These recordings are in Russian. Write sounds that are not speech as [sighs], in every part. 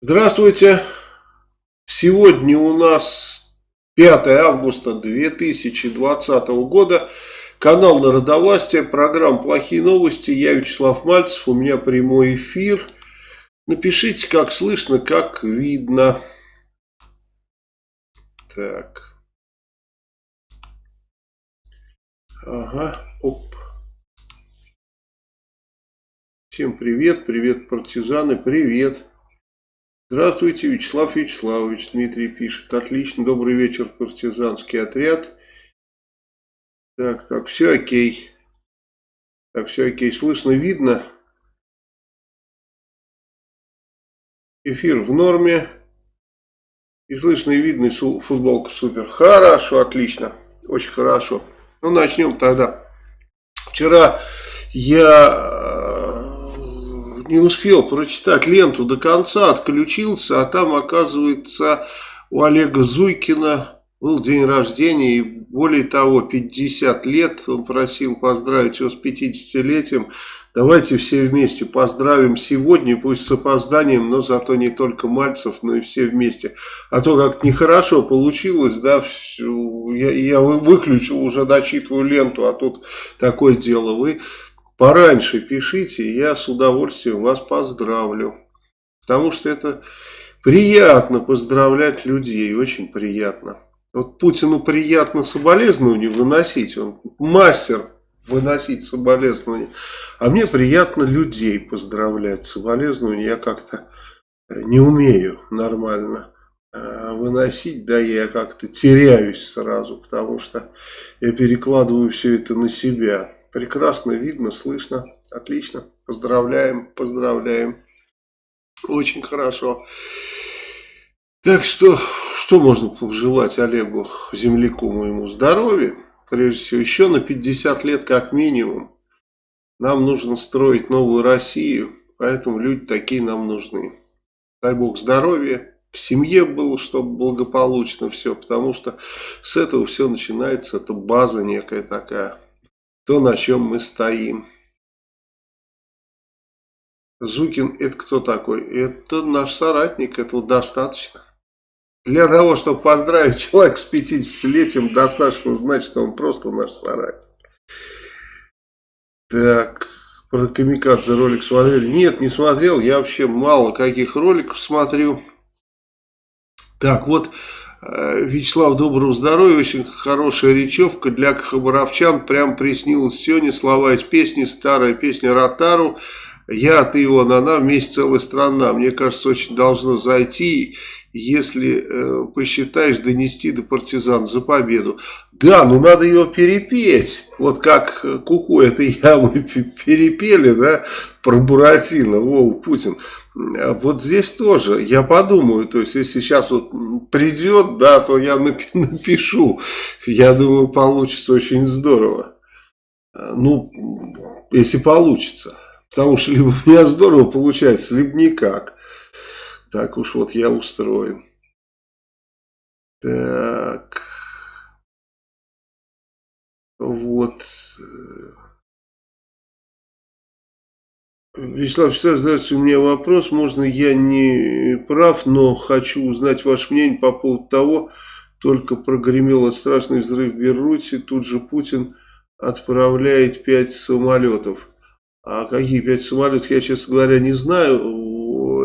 Здравствуйте. Сегодня у нас 5 августа 2020 года. Канал Народовластия, программа «Плохие новости». Я Вячеслав Мальцев, у меня прямой эфир. Напишите, как слышно, как видно. Так. Ага, оп. Всем привет, привет, партизаны, привет. Здравствуйте, Вячеслав Вячеславович, Дмитрий пишет. Отлично, добрый вечер, партизанский отряд. Так, так, все окей. Так, все окей, слышно, видно. Эфир в норме. И слышно и видно, и футболка супер. Хорошо, отлично, очень хорошо. Ну, начнем тогда. Вчера я не успел прочитать ленту до конца, отключился, а там, оказывается, у Олега Зуйкина был день рождения, и более того, 50 лет, он просил поздравить его с 50-летием. Давайте все вместе поздравим сегодня, пусть с опозданием, но зато не только Мальцев, но и все вместе. А то как нехорошо получилось, да, я, я выключил, уже дочитываю ленту, а тут такое дело. Вы пораньше пишите, я с удовольствием вас поздравлю. Потому что это приятно поздравлять людей, очень приятно. Вот Путину приятно соболезнования выносить, он мастер выносить соболезнования. А мне приятно людей поздравлять. Соболезнования я как-то не умею нормально э, выносить, да, я как-то теряюсь сразу, потому что я перекладываю все это на себя. Прекрасно видно, слышно. Отлично. Поздравляем, поздравляем. Очень хорошо. Так что, что можно пожелать Олегу, земляку моему, здоровья. Прежде всего, еще на 50 лет как минимум. Нам нужно строить новую Россию, поэтому люди такие нам нужны. Дай Бог здоровья, в семье было, чтобы благополучно все, потому что с этого все начинается, это база некая такая то, на чем мы стоим. Зукин это кто такой? Это наш соратник, этого достаточно. Для того, чтобы поздравить человека с 50-летием, достаточно знать, что он просто наш соратник. Так, про Камикадзе ролик смотрели? Нет, не смотрел, я вообще мало каких роликов смотрю. Так, вот Вячеслав, доброго здоровья, очень хорошая речевка для хабаровчан, прям приснилась сегодня слова из песни, старая песня Ротару, я, ты, он, она, вместе целая страна, мне кажется, очень должно зайти, если э, посчитаешь, донести до партизан за победу. Да, но надо ее перепеть, вот как Куку этой ямы перепели, да, про Буратино, Вова Путин. А вот здесь тоже, я подумаю, то есть, если сейчас вот придет, да, то я напишу. Я думаю, получится очень здорово. Ну, если получится. Потому что либо у меня здорово получается, либо никак. Так уж вот я устроен. Так. Вот. Вячеслав Вячеславович, у меня вопрос. Можно я не прав, но хочу узнать ваше мнение по поводу того, только прогремел страшный взрыв в Беруте, тут же Путин отправляет пять самолетов. А какие пять самолетов, я, честно говоря, не знаю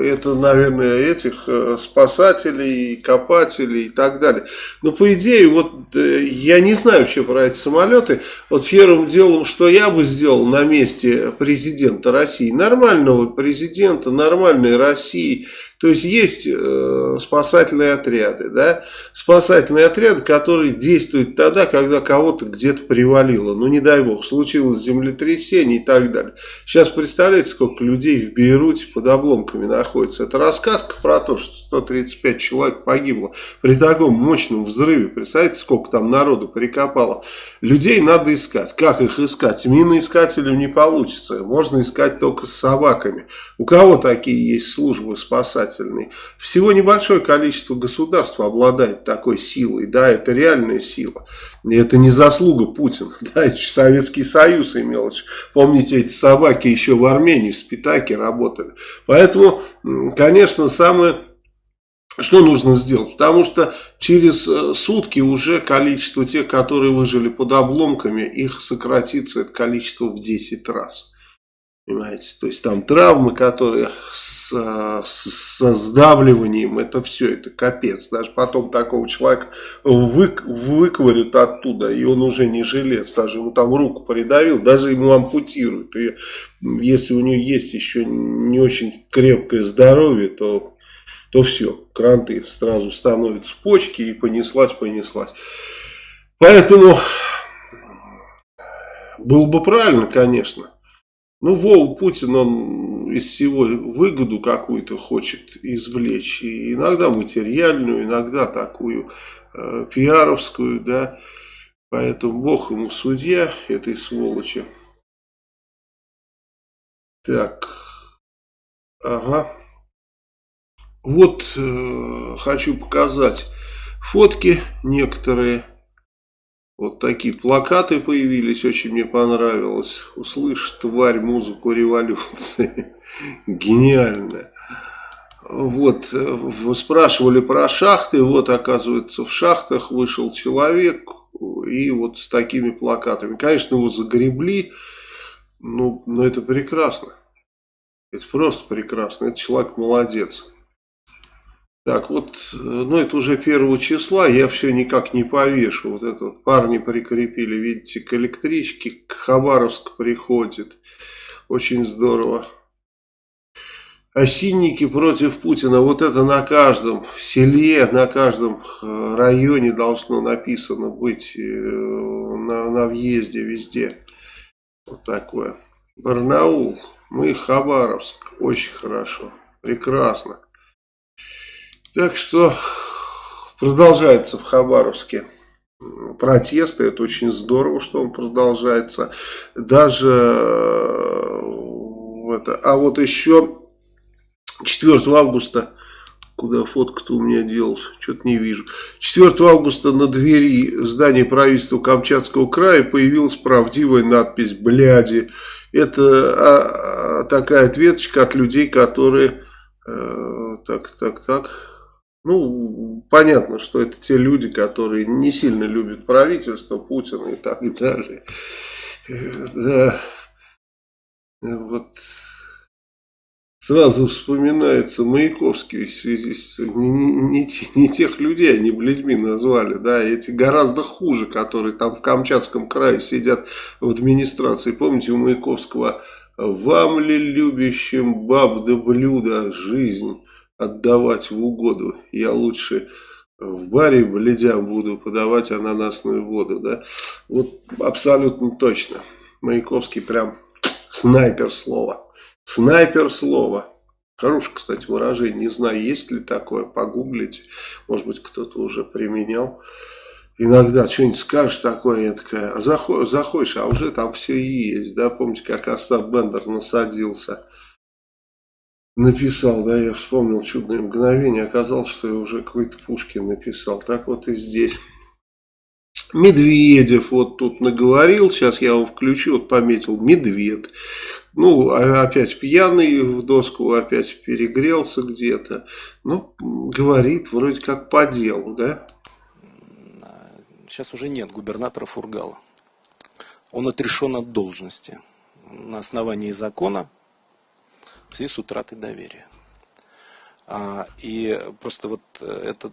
это, наверное, этих э, спасателей, копателей и так далее. Но по идее, вот э, я не знаю вообще про эти самолеты. Вот первым делом, что я бы сделал на месте президента России, нормального президента, нормальной России, то есть есть э, спасательные отряды, да, спасательные отряды, которые действуют тогда, когда кого-то где-то привалило, ну не дай бог, случилось землетрясение и так далее. Сейчас представляете, сколько людей в Бейруте под обломками находится. Это рассказка про то, что 135 человек погибло при таком мощном взрыве. Представляете, сколько там народу прикопало. Людей надо искать. Как их искать? Миноискателям не получится. Можно искать только с собаками. У кого такие есть службы спасать? Самостоятельный. Всего небольшое количество государств обладает такой силой, да, это реальная сила. И это не заслуга Путина, [laughs] да, это Советский Союз имел. Помните, эти собаки еще в Армении, в Спитаке работали. Поэтому, конечно, самое что нужно сделать? Потому что через э, сутки уже количество тех, которые выжили под обломками, их сократится это количество в 10 раз. Понимаете? То есть там травмы, которые с, со сдавливанием, это все, это капец. Даже потом такого человека вы, выковырят оттуда, и он уже не жилец. Даже ему там руку придавил, даже ему ампутируют. И если у него есть еще не очень крепкое здоровье, то то все, кранты сразу становятся почки и понеслась, понеслась. Поэтому было бы правильно, конечно. Ну, Вова Путин, он из всего выгоду какую-то хочет извлечь. И иногда материальную, иногда такую э, пиаровскую, да. Поэтому Бог ему судья этой сволочи. Так. Ага. Вот э, хочу показать фотки некоторые. Вот такие плакаты появились, очень мне понравилось. Услышь, тварь, музыку революции. [laughs] Гениально. Вот, вы спрашивали про шахты, вот, оказывается, в шахтах вышел человек, и вот с такими плакатами. Конечно, его загребли, ну, но это прекрасно. Это просто прекрасно, это человек молодец. Так, вот, э, ну это уже первого числа, я все никак не повешу. Вот это вот парни прикрепили, видите, к электричке, к Хабаровск приходит. Очень здорово. Осинники против Путина, вот это на каждом селе, на каждом э, районе должно написано быть, э, на, на въезде везде. Вот такое. Барнаул, мы Хабаровск, очень хорошо, прекрасно. Так что продолжается в Хабаровске протесты. Это очень здорово, что он продолжается. Даже э, это, а вот еще 4 августа, куда фотка-то у меня делась, что-то не вижу. 4 августа на двери здания правительства Камчатского края появилась правдивая надпись «Бляди». Это а, а, такая ответочка от людей, которые... Э, так, так, так ну, понятно, что это те люди, которые не сильно любят правительство, Путина и так далее. Да. Вот сразу вспоминается Маяковский в связи с не, не, не тех людей они блядьми назвали, да, эти гораздо хуже, которые там в Камчатском крае сидят в администрации. Помните у Маяковского «Вам ли любящим баб да блюда жизнь?» Отдавать в угоду. Я лучше в баре бледям буду подавать ананасную воду. Да? Вот абсолютно точно. Маяковский прям снайпер слова. Снайпер слова. Хорошее, кстати, выражение. Не знаю, есть ли такое. Погуглите. Может быть, кто-то уже применял. Иногда что-нибудь скажешь такое, я такая, а заходишь, а уже там все есть. Да, помните, как Остап Бендер насадился написал, да, я вспомнил чудное мгновение, оказалось, что я уже какой-то Пушкин написал. Так вот и здесь. Медведев вот тут наговорил, сейчас я вам включу, вот пометил, медведь. Ну, а опять пьяный в доску, опять перегрелся где-то. Ну, говорит вроде как по делу, да? Сейчас уже нет губернатора Фургала. Он отрешен от должности. На основании закона в связи с утратой доверия. А, и просто вот э, это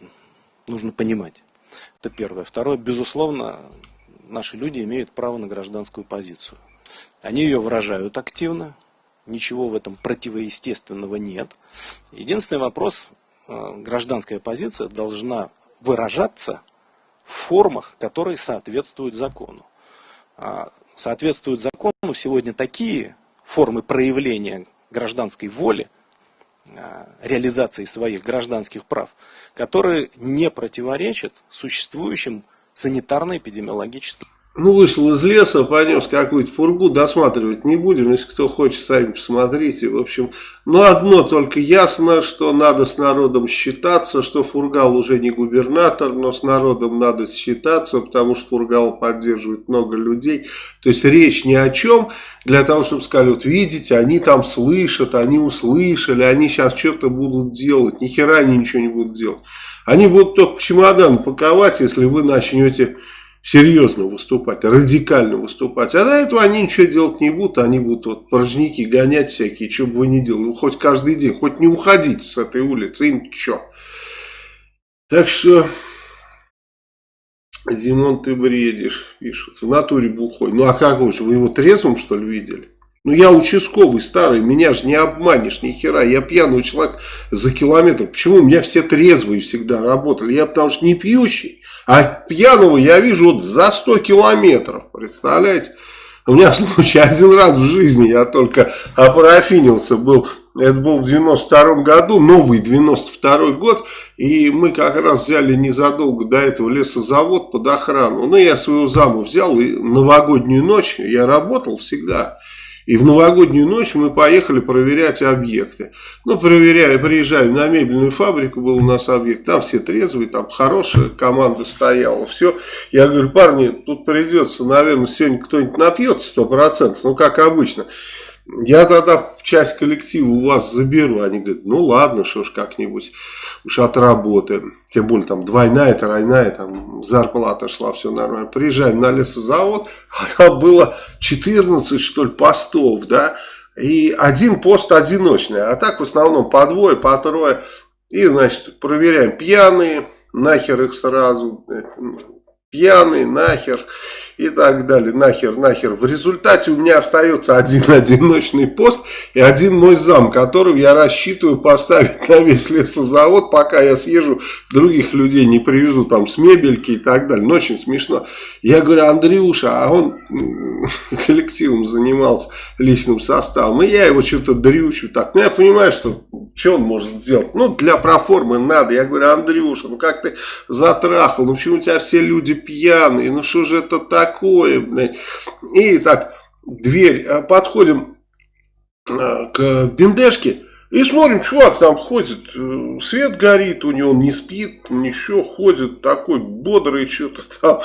нужно понимать. Это первое. Второе, безусловно, наши люди имеют право на гражданскую позицию. Они ее выражают активно, ничего в этом противоестественного нет. Единственный вопрос, э, гражданская позиция должна выражаться в формах, которые соответствуют закону. А, соответствуют закону сегодня такие формы проявления гражданской воли, а, реализации своих гражданских прав, которые не противоречат существующим санитарно-эпидемиологическим. Ну, вышел из леса, понес какую-то фургу, досматривать не будем, если кто хочет, сами посмотрите. В общем, но одно только ясно, что надо с народом считаться, что Фургал уже не губернатор, но с народом надо считаться, потому что Фургал поддерживает много людей. То есть речь ни о чем, для того, чтобы сказали, вот видите, они там слышат, они услышали, они сейчас что-то будут делать, ни хера они ничего не будут делать. Они будут только чемодан паковать, если вы начнете серьезно выступать, радикально выступать. А до этого они ничего делать не будут, они будут вот порожники гонять всякие, что бы вы ни делали. Хоть каждый день, хоть не уходите с этой улицы, им что. Так что, Димон, ты бредишь, пишут. В натуре бухой. Ну а как же, вы его трезвым что ли видели? Ну я участковый старый, меня же не обманешь ни хера. Я пьяный человек за километр. Почему у меня все трезвые всегда работали? Я потому что не пьющий. А пьяного я вижу вот за 100 километров. Представляете? У меня случай [laughs] один раз в жизни, я только опарафинился, был, это был в 92 году, новый 92 год, и мы как раз взяли незадолго до этого лесозавод под охрану. Ну, я своего заму взял, и новогоднюю ночь я работал всегда, и в новогоднюю ночь мы поехали проверять объекты. Ну, проверяя, приезжаем на мебельную фабрику, был у нас объект, там все трезвые, там хорошая команда стояла, все. Я говорю, парни, тут придется, наверное, сегодня кто-нибудь напьется 100%, ну, как обычно. Я тогда часть коллектива у вас заберу. Они говорят, ну ладно, что ж как-нибудь уж отработаем. Тем более там двойная, тройная, там зарплата шла, все нормально. Приезжаем на лесозавод, [laughs] а там было 14 что ли постов, да. И один пост одиночный, а так в основном по двое, по трое. И, значит, проверяем пьяные, нахер их сразу, пьяный, нахер и так далее, нахер, нахер. В результате у меня остается один [laughs] одиночный пост и один мой зам, которого я рассчитываю поставить на весь лесозавод, пока я съезжу, других людей не привезу там с мебельки и так далее. Но очень смешно. Я говорю, Андрюша, а он [laughs] коллективом занимался личным составом, и я его что-то дрючу так. Ну, я понимаю, что что он может сделать? Ну, для проформы надо. Я говорю, Андрюша, ну как ты затрахал, ну почему у тебя все люди пьяные, ну что же это такое, блядь. И так, дверь, а, подходим а, к бендешке, и смотрим, чувак там ходит, э, свет горит у него, он не спит, ничего, ходит такой бодрый, что-то [laughs] там.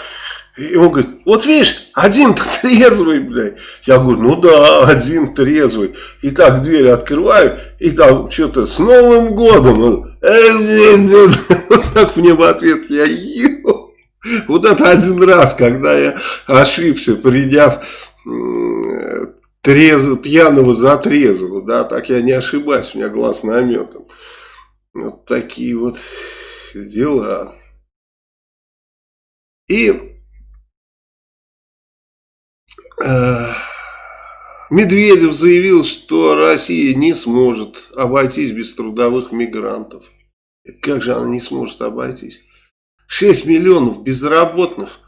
И он говорит, вот видишь, один-то трезвый, блядь. Я говорю, ну да, один трезвый. И так дверь открываю, и там что-то с Новым годом. Он, [laughs] так мне в ответ, я ел. [laughs] Вот это один раз, когда я ошибся, приняв трезв, пьяного за трезвого, да, так я не ошибаюсь, у меня глаз наметом. Вот такие вот дела. И Э, Медведев заявил, что Россия не сможет обойтись без трудовых мигрантов. Как же она не сможет обойтись? 6 миллионов безработных.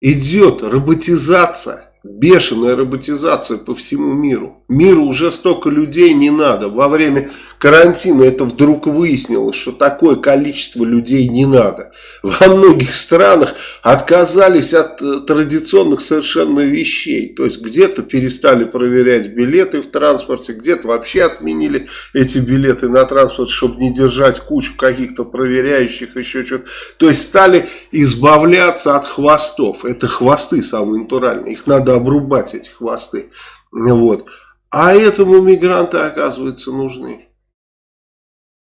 Идет роботизация бешеная роботизация по всему миру. Миру уже столько людей не надо. Во время карантина это вдруг выяснилось, что такое количество людей не надо. Во многих странах отказались от э, традиционных совершенно вещей. То есть где-то перестали проверять билеты в транспорте, где-то вообще отменили эти билеты на транспорт, чтобы не держать кучу каких-то проверяющих, еще что-то. То есть стали избавляться от хвостов. Это хвосты самые натуральные. Их надо надо обрубать эти хвосты. Вот. А этому мигранты, оказывается, нужны.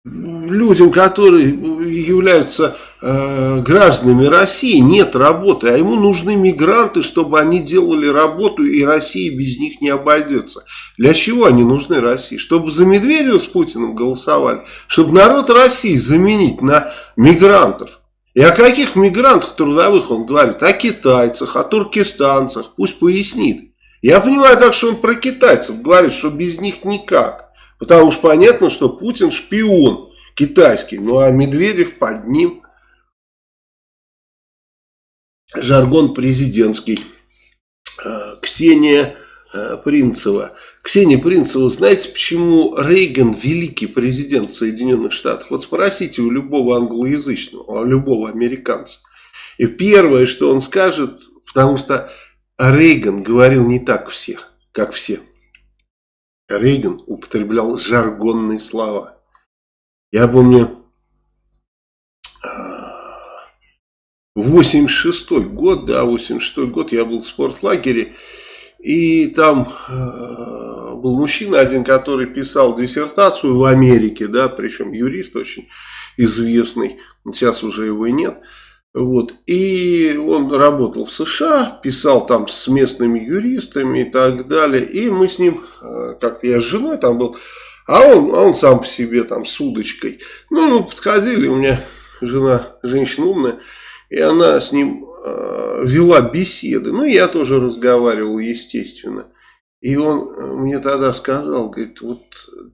Людям, которые являются э, гражданами России, нет работы, а ему нужны мигранты, чтобы они делали работу, и Россия без них не обойдется. Для чего они нужны России? Чтобы за Медведева с Путиным голосовали, чтобы народ России заменить на мигрантов. И о каких мигрантах трудовых он говорит? О китайцах, о туркестанцах. Пусть пояснит. Я понимаю так, что он про китайцев говорит, что без них никак. Потому что понятно, что Путин шпион китайский. Ну а Медведев под ним. Жаргон президентский. Э, Ксения э, Принцева. Ксения Принцева, знаете, почему Рейган великий президент Соединенных Штатов? Вот спросите у любого англоязычного, у любого американца. И первое, что он скажет, потому что Рейган говорил не так всех, как все. Рейган употреблял жаргонные слова. Я помню, 86 год, да, 86 год, я был в спортлагере, и там э, был мужчина один, который писал диссертацию в Америке, да, причем юрист очень известный, сейчас уже его и нет. Вот. И он работал в США, писал там с местными юристами и так далее. И мы с ним, э, как-то я с женой там был, а он, а он сам по себе там с удочкой. Ну, мы подходили, у меня жена, женщина умная, и она с ним вела беседы. Ну, я тоже разговаривал, естественно. И он э, мне тогда сказал, говорит, вот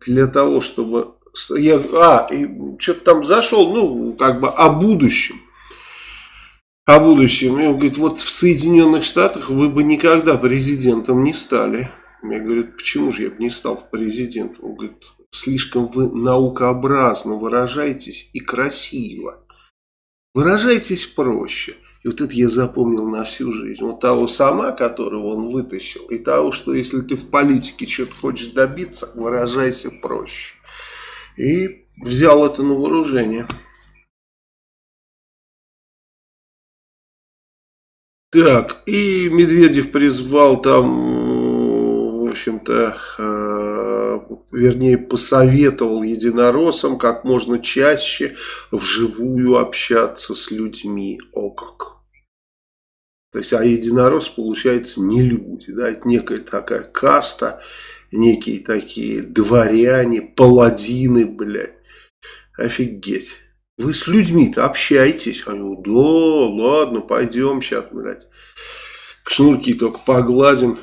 для того, чтобы... Я, а, и что-то там зашел, ну, как бы о будущем. О будущем. И он говорит, вот в Соединенных Штатах вы бы никогда президентом не стали. Я говорю, почему же я бы не стал президентом? Он говорит, слишком вы наукообразно выражаетесь и красиво. Выражайтесь проще. И вот это я запомнил на всю жизнь. Вот того сама, которого он вытащил, и того, что если ты в политике что-то хочешь добиться, выражайся проще. И взял это на вооружение. Так, и Медведев призвал там, в общем-то, э, вернее, посоветовал единороссам как можно чаще вживую общаться с людьми. О как! То есть, а единорос, получается, не люди, да, это некая такая каста, некие такие дворяне, паладины, блядь. Офигеть. Вы с людьми-то общаетесь. Они, да, ладно, пойдем сейчас, блядь. Шнурки только погладим.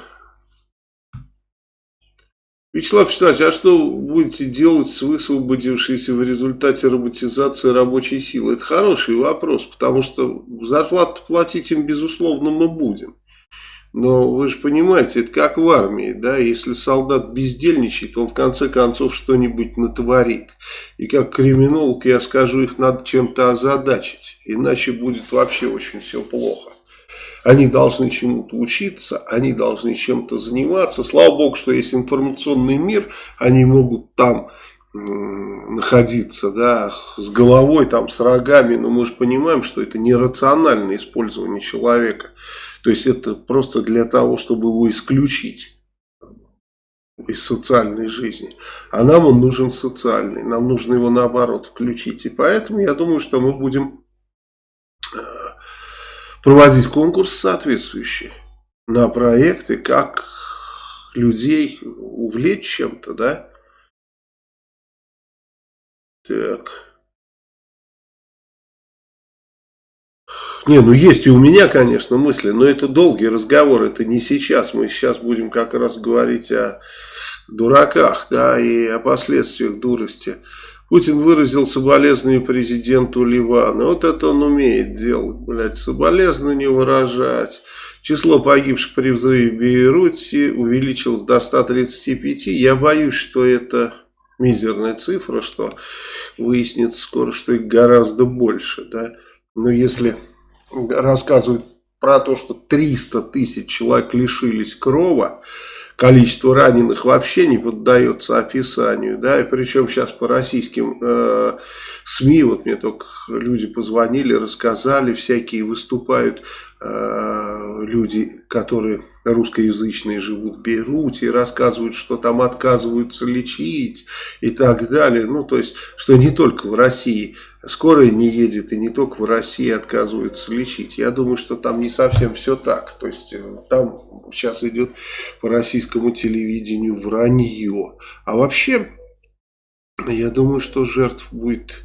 Вячеслав Вячеславович, а что будете делать с высвободившейся в результате роботизации рабочей силы? Это хороший вопрос, потому что зарплату платить им, безусловно, мы будем. Но вы же понимаете, это как в армии, да, если солдат бездельничает, он в конце концов что-нибудь натворит. И как криминолог я скажу, их надо чем-то озадачить, иначе будет вообще очень все плохо. Они должны чему-то учиться, они должны чем-то заниматься. Слава богу, что есть информационный мир, они могут там находиться, да, с головой, там, с рогами, но мы же понимаем, что это нерациональное использование человека. То есть это просто для того, чтобы его исключить из социальной жизни. А нам он нужен социальный, нам нужно его наоборот включить. И поэтому я думаю, что мы будем проводить конкурс соответствующий на проекты, как людей увлечь чем-то, да. Так. Не, ну есть и у меня, конечно, мысли, но это долгий разговор, это не сейчас. Мы сейчас будем как раз говорить о дураках, да, и о последствиях дурости. Путин выразил соболезнования президенту Ливана. Вот это он умеет делать, блядь, соболезнования выражать. Число погибших при взрыве в Бейруте увеличилось до 135. Я боюсь, что это мизерная цифра, что выяснится скоро, что их гораздо больше, да. Но если рассказывают про то, что 300 тысяч человек лишились крова, количество раненых вообще не поддается описанию, да, и причем сейчас по российским э, СМИ, вот мне только люди позвонили, рассказали, всякие выступают люди, которые русскоязычные живут в Бейруте, рассказывают, что там отказываются лечить и так далее, ну, то есть, что не только в России скорая не едет и не только в России отказываются лечить. Я думаю, что там не совсем все так. То есть э, там сейчас идет по российскому телевидению вранье. А вообще, я думаю, что жертв будет,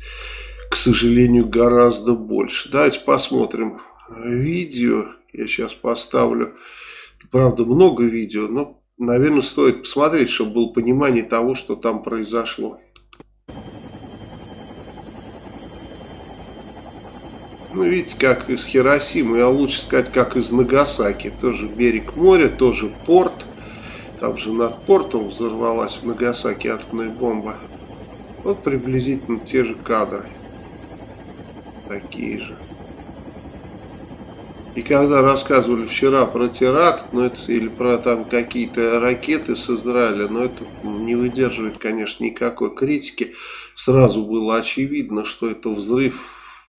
к сожалению, гораздо больше. Давайте посмотрим видео. Я сейчас поставлю. Правда, много видео, но, наверное, стоит посмотреть, чтобы было понимание того, что там произошло. Ну, видите, как из Хиросимы, а лучше сказать, как из Нагасаки. Тоже берег моря, тоже порт. Там же над портом взорвалась в Нагасаки атомная бомба. Вот приблизительно те же кадры. Такие же. И когда рассказывали вчера про теракт, ну это или про там какие-то ракеты с Израиля, но это не выдерживает, конечно, никакой критики. Сразу было очевидно, что это взрыв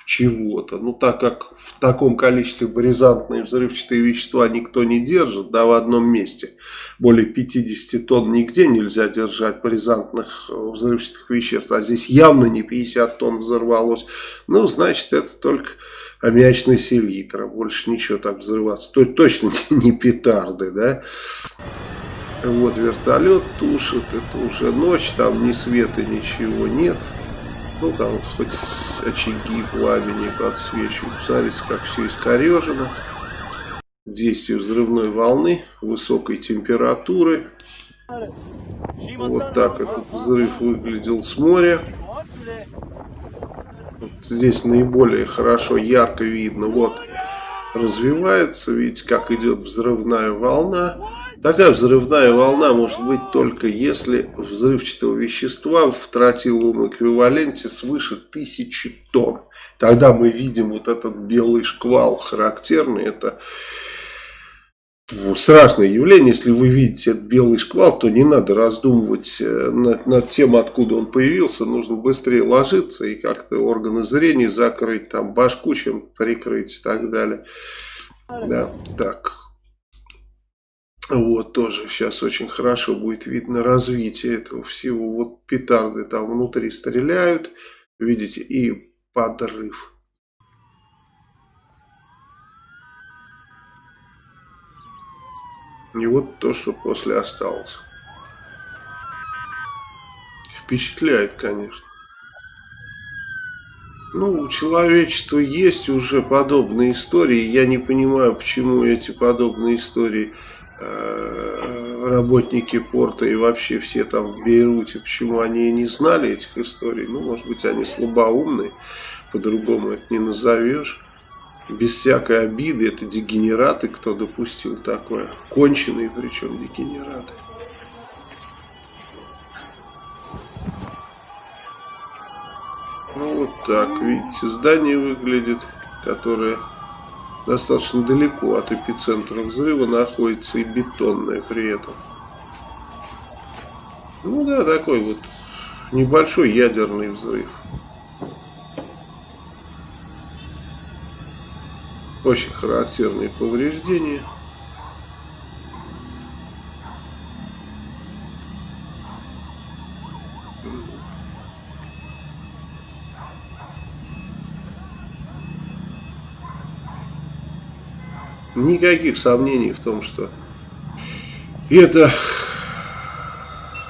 чего-то. Ну, так как в таком количестве бризантные взрывчатые вещества никто не держит, да, в одном месте. Более 50 тонн нигде нельзя держать бризантных э, взрывчатых веществ, а здесь явно не 50 тонн взорвалось. Ну, значит, это только аммиачный селитр, больше ничего так взрываться. То, точно [laughs] не петарды, да. Вот вертолет тушит, это уже ночь, там ни света, ничего нет. Ну, там вот хоть очаги пламени подсвечивают. Смотрите, как все искорежено. Действие взрывной волны, высокой температуры. Вот так этот взрыв выглядел с моря. Вот здесь наиболее хорошо, ярко видно. Вот развивается, видите, как идет взрывная волна. Такая взрывная волна может быть только если взрывчатого вещества в тротиловом эквиваленте свыше тысячи тонн. Тогда мы видим вот этот белый шквал характерный. Это страшное явление. Если вы видите этот белый шквал, то не надо раздумывать э, над, над тем, откуда он появился. Нужно быстрее ложиться и как-то органы зрения закрыть, там башку чем прикрыть и так далее. Да, так. Вот тоже сейчас очень хорошо будет видно развитие этого всего. Вот петарды там внутри стреляют, видите, и подрыв. И вот то, что после осталось. Впечатляет, конечно. Ну, у человечества есть уже подобные истории. Я не понимаю, почему эти подобные истории Э, работники порта и вообще все там в Бейруте, почему они не знали этих историй. Ну, может быть, они слабоумные, по-другому это не назовешь. Без всякой обиды, это дегенераты, кто допустил такое. Конченые причем дегенераты. Ну вот так, видите, здание выглядит, которое достаточно далеко от эпицентра взрыва находится и бетонная при этом. Ну да, такой вот небольшой ядерный взрыв. Очень характерные повреждения. Никаких сомнений в том, что это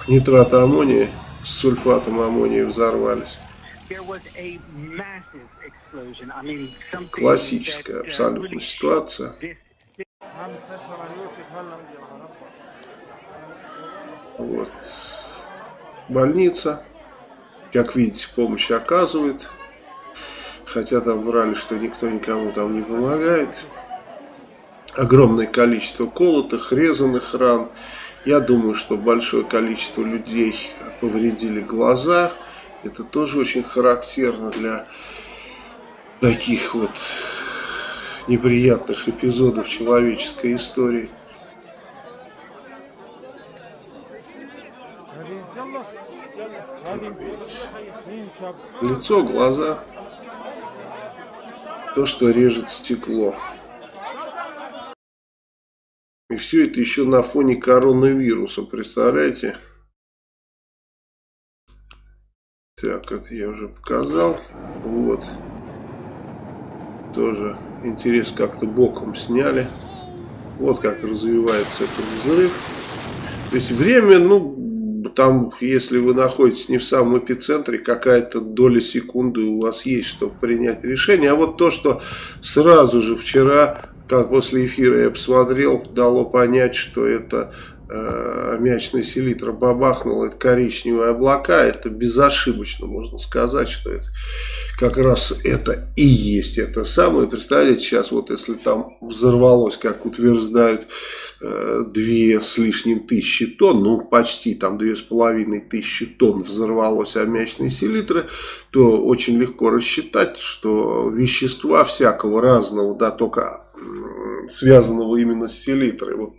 нитраты аммония с сульфатом аммония взорвались. Классическая абсолютно ситуация. Вот. Больница. Как видите, помощь оказывает. Хотя там врали, что никто никому там не помогает огромное количество колотых, резанных ран. Я думаю, что большое количество людей повредили глаза. Это тоже очень характерно для таких вот неприятных эпизодов человеческой истории. Лицо, глаза, то, что режет стекло. И все это еще на фоне коронавируса, представляете? Так, это я уже показал. Вот. Тоже интерес как-то боком сняли. Вот как развивается этот взрыв. То есть время, ну, там, если вы находитесь не в самом эпицентре, какая-то доля секунды у вас есть, чтобы принять решение. А вот то, что сразу же вчера как после эфира я посмотрел, дало понять, что это э, аммиачная селитра бабахнула, это коричневые облака, это безошибочно можно сказать, что это как раз это и есть это самое. Представляете, сейчас вот если там взорвалось, как утверждают, э, две с лишним тысячи тонн, ну почти там две с половиной тысячи тонн взорвалось аммиачной селитры, то очень легко рассчитать, что вещества всякого разного, да, только связанного именно с селитрой, вот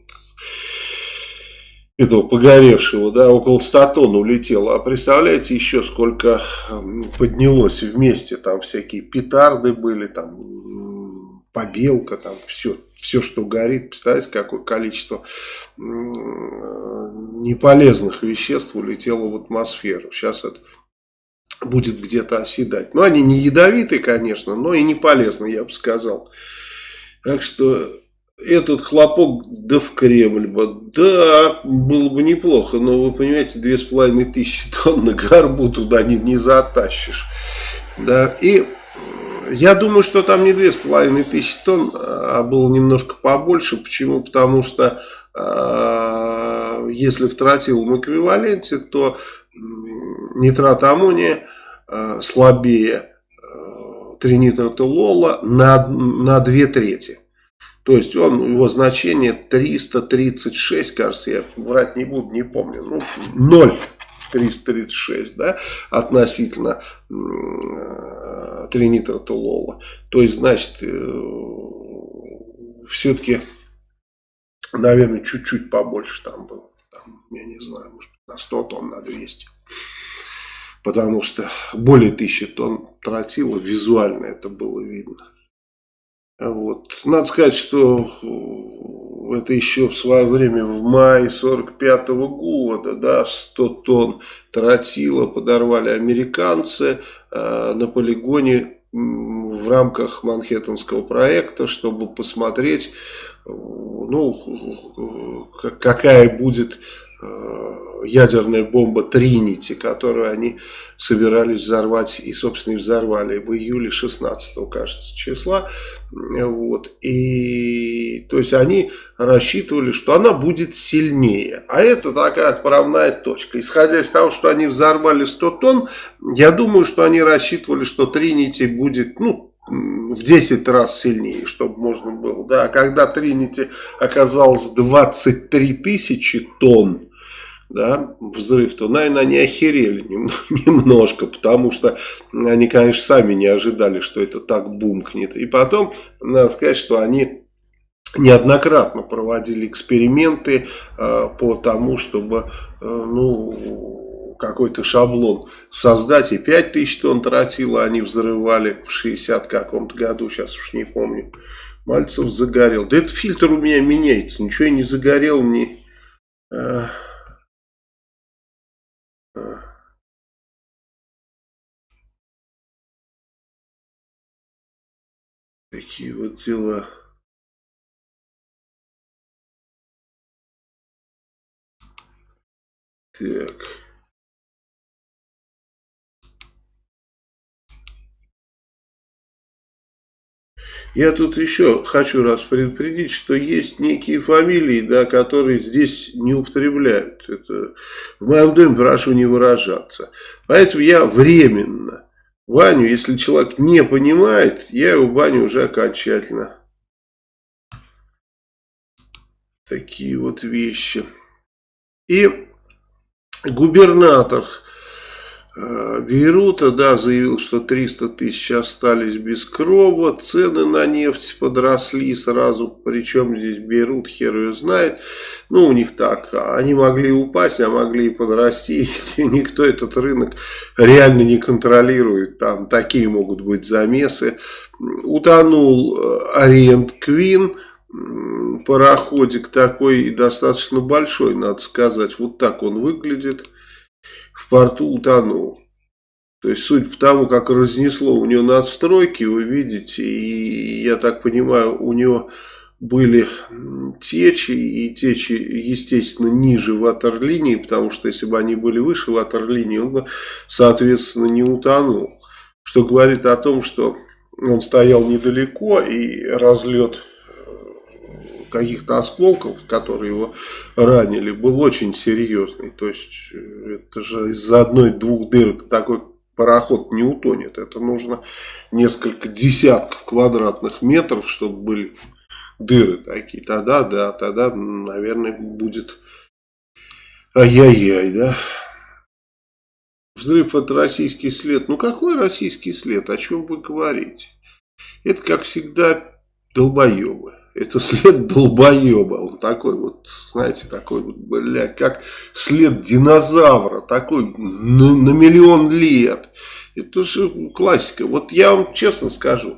этого погоревшего, да, около 100 тонн улетело. А представляете еще сколько поднялось вместе, там всякие петарды были, там побелка, там все, все, что горит, представляете, какое количество неполезных веществ улетело в атмосферу. Сейчас это будет где-то оседать. Но они не ядовитые, конечно, но и не полезные, я бы сказал. Так что этот хлопок да в Кремль бы. Да, было бы неплохо, но вы понимаете, две с половиной тысячи тонн на горбу туда не, не затащишь. Да, и я думаю, что там не две с половиной тысячи тонн, а было немножко побольше. Почему? Потому что э, если в тротиловом эквиваленте, то нитрат аммония э, слабее э, тринитротолола на, на две трети. То есть он, его значение 336, кажется, я врать не буду, не помню, ну, 0. 336, да, относительно э, тринитротолола. То есть, значит, э, все-таки, наверное, чуть-чуть побольше там было. Там, я не знаю, может, на 100 тонн, на 200. Потому что более тысячи тонн тротила, визуально это было видно. Вот. Надо сказать, что э, это еще в свое время, в мае 45 -го года, да, 100 тонн тротила подорвали американцы э, на полигоне в рамках Манхэттенского проекта, чтобы посмотреть, э, ну, какая будет ядерная бомба Тринити, которую они собирались взорвать и, собственно, и взорвали в июле 16 кажется, числа. Вот. И, то есть, они рассчитывали, что она будет сильнее. А это такая отправная точка. Исходя из того, что они взорвали 100 тонн, я думаю, что они рассчитывали, что Тринити будет, ну, в 10 раз сильнее, чтобы можно было. Да, а когда Тринити оказалось 23 тысячи тонн, да, взрыв, то, наверное, они охерели [laughs] немножко, потому что они, конечно, сами не ожидали, что это так бумкнет. И потом, надо сказать, что они неоднократно проводили эксперименты э, по тому, чтобы, э, ну, какой-то шаблон создать. И 5000 тонн тротила они взрывали в 60 каком-то году, сейчас уж не помню. Мальцев загорел. Да этот фильтр у меня меняется, ничего я не загорел, не... Э, Такие вот дела. Так. Я тут еще хочу раз предупредить, что есть некие фамилии, да, которые здесь не употребляют. Это в моем доме прошу не выражаться. Поэтому я временно Ваню, если человек не понимает, я его баню уже окончательно. Такие вот вещи. И губернатор Бейрута, да, заявил, что 300 тысяч остались без крова, цены на нефть подросли сразу, причем здесь Бейрут, хер ее знает, ну, у них так, они могли упасть, а могли и подрасти, [laughs] и никто этот рынок реально не контролирует, там такие могут быть замесы. Утонул э, Ориент Квин, пароходик такой достаточно большой, надо сказать, вот так он выглядит в порту утонул. То есть, судя по тому, как разнесло у него надстройки, вы видите, и я так понимаю, у него были течи, и течи, естественно, ниже ватерлинии, потому что если бы они были выше ватерлинии, он бы, соответственно, не утонул. Что говорит о том, что он стоял недалеко, и разлет каких-то осколков, которые его ранили, был очень серьезный. То есть это же из-за одной-двух дырок такой пароход не утонет. Это нужно несколько десятков квадратных метров, чтобы были дыры такие. Тогда, да, тогда, наверное, будет ай-яй-яй, да. Взрыв это российский след. Ну какой российский след? О чем вы говорите? Это, как всегда, долбоебы. Это след долбоеба. Вот такой вот, знаете, такой вот, блядь, как след динозавра. Такой на, на миллион лет. Это же классика. Вот я вам честно скажу.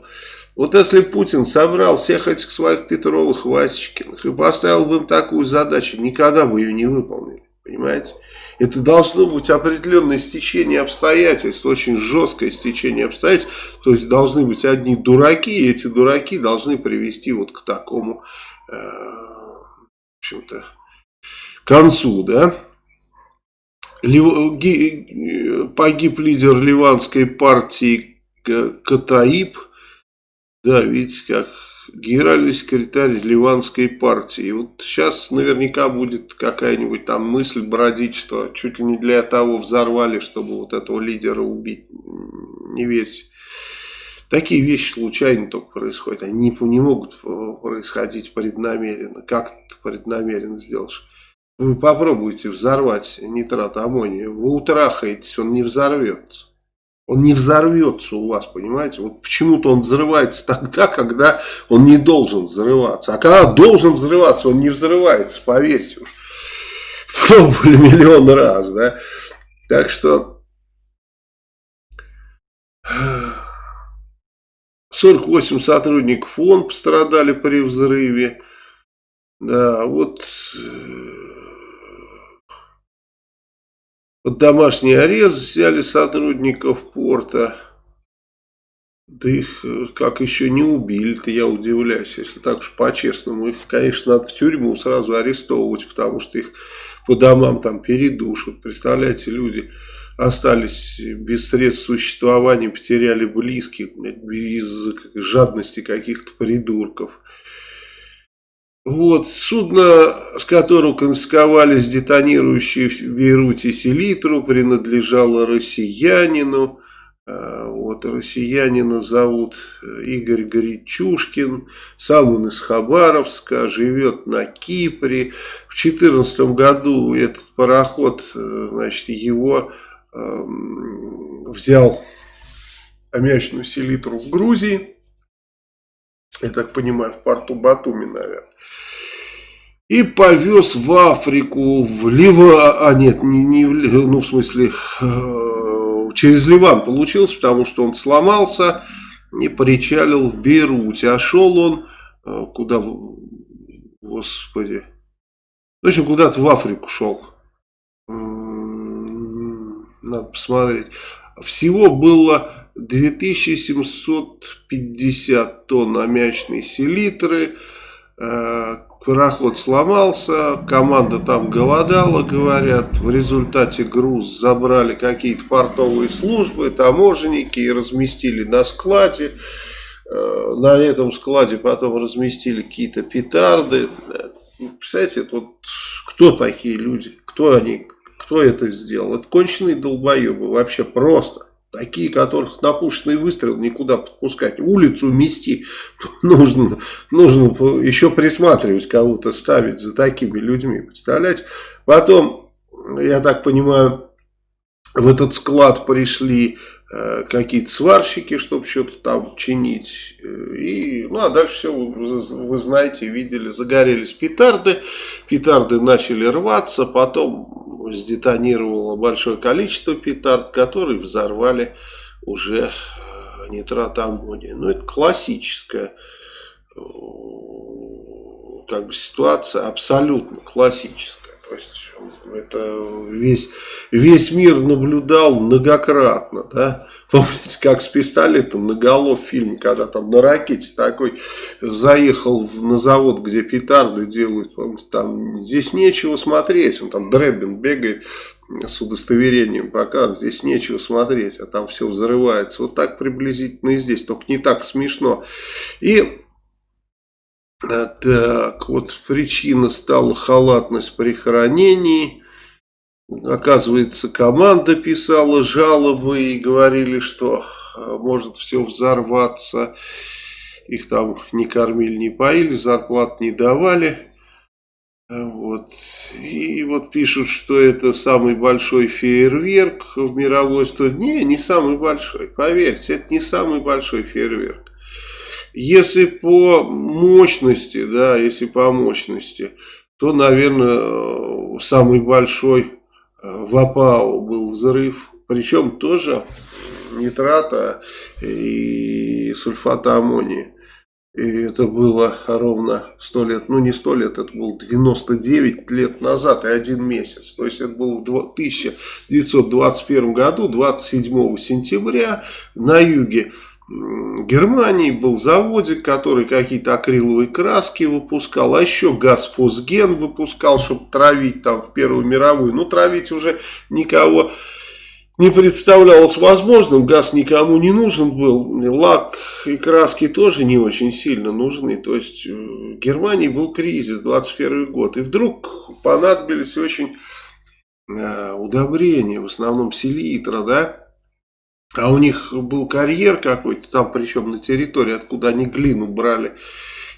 Вот если Путин собрал всех этих своих Петровых, Васечкиных и поставил бы им такую задачу, никогда бы ее не выполнили. Понимаете? Это должно быть определенное стечение обстоятельств, очень жесткое стечение обстоятельств. То есть должны быть одни дураки, и эти дураки должны привести вот к такому, э, в общем-то, концу, да. Лив... Погиб лидер ливанской партии Катаиб. Да, видите, как генеральный секретарь Ливанской партии. И вот сейчас наверняка будет какая-нибудь там мысль бродить, что чуть ли не для того взорвали, чтобы вот этого лидера убить. Не верьте. Такие вещи случайно только происходят. Они не, не могут происходить преднамеренно. Как ты преднамеренно сделаешь? Вы попробуйте взорвать нитрат аммония. Вы утрахаетесь, он не взорвется. Он не взорвется у вас, понимаете? Вот почему-то он взрывается [laughs] тогда, когда он не должен взрываться. А когда должен взрываться, он не взрывается, поверьте. [laughs] Пробовали миллион раз, да? Так что... [sighs] 48 сотрудников ООН пострадали при взрыве. Да, вот э, под домашний арест взяли сотрудников порта. Да их э, как еще не убили-то, я удивляюсь, если так уж по-честному. Их, конечно, надо в тюрьму сразу арестовывать, потому что их по домам там передушат. Представляете, люди остались без средств существования, потеряли близких из жадности каких-то придурков. Вот, судно, с которого конфисковали детонирующие в Бейруте селитру, принадлежало россиянину. А, вот, россиянина зовут э, Игорь Горячушкин, сам он из Хабаровска, живет на Кипре. В 2014 году этот пароход, э, значит, его э, взял аммиачную селитру в Грузии. Я так понимаю, в порту Батуми, наверное и повез в Африку, в Ливан, а нет, не, не ну в смысле э, через Ливан получилось, потому что он сломался и причалил в Бейруте, а шел он э, куда, господи, в общем куда-то в Африку шел, надо посмотреть, всего было 2750 тонн аммиачной селитры, э, пароход сломался, команда там голодала, говорят. В результате груз забрали какие-то портовые службы, таможенники и разместили на складе. Э, на этом складе потом разместили какие-то петарды. Представляете, вот кто такие люди? Кто они? Кто это сделал? Это конченые долбоебы. Вообще просто. Такие, которых на пушечный выстрел никуда подпускать. Улицу мести [laughs] нужно, нужно еще присматривать, кого-то ставить за такими людьми. Представляете? Потом, я так понимаю, в этот склад пришли какие-то сварщики, чтобы что-то там чинить. И, ну, а дальше все, вы, вы знаете, видели, загорелись петарды. Петарды начали рваться, потом сдетонировало большое количество петард, которые взорвали уже э, нитрат аммония. Ну, это классическая э, как бы ситуация, абсолютно классическая. То есть, это весь, весь мир наблюдал многократно, да, Помните, как с пистолетом на голов фильм, когда там на ракете такой заехал на завод, где петарды делают. Помните, там здесь нечего смотреть. Он там Дребин бегает с удостоверением пока здесь нечего смотреть, а там все взрывается. Вот так приблизительно и здесь, только не так смешно. И так, вот причина стала халатность при хранении. Оказывается, команда писала жалобы и говорили, что а, может все взорваться. Их там не кормили, не поили, зарплат не давали. Вот. И вот пишут, что это самый большой фейерверк в мировой истории. Не, не самый большой. Поверьте, это не самый большой фейерверк. Если по мощности, да, если по мощности, то, наверное, самый большой э, в АПАО был взрыв. Причем тоже нитрата и сульфата аммония. И это было ровно 100 лет, ну не 100 лет, это было 99 лет назад и один месяц. То есть это было в 1921 году, 27 сентября на юге Германии был заводик, который какие-то акриловые краски выпускал, а еще газ фосген выпускал, чтобы травить там в Первую мировую. Ну, травить уже никого не представлялось возможным, газ никому не нужен был, лак и краски тоже не очень сильно нужны. То есть э, в Германии был кризис, 21 год, и вдруг понадобились очень э, удобрения, в основном селитра, да, а у них был карьер какой-то, там причем на территории, откуда они глину брали.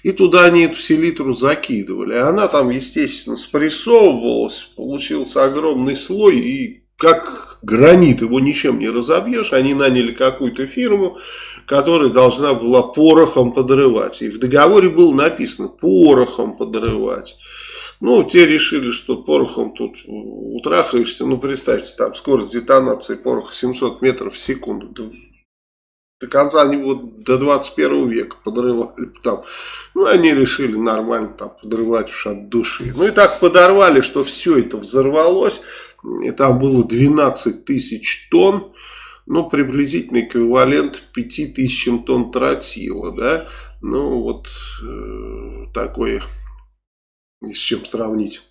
И туда они эту селитру закидывали. А она там, естественно, спрессовывалась, получился огромный слой. И как гранит, его ничем не разобьешь. Они наняли какую-то фирму, которая должна была порохом подрывать. И в договоре было написано порохом подрывать. Ну, те решили, что порохом тут утрахаешься. Ну, представьте, там скорость детонации пороха 700 метров в секунду. До, конца они вот до 21 века подрывали. Там. Ну, они решили нормально там подрывать уж от души. Ну, и так подорвали, что все это взорвалось. И там было 12 тысяч тонн. Ну, приблизительно эквивалент 5 тысячам тонн тротила, да. Ну, вот э, такое ни с чем сравнить.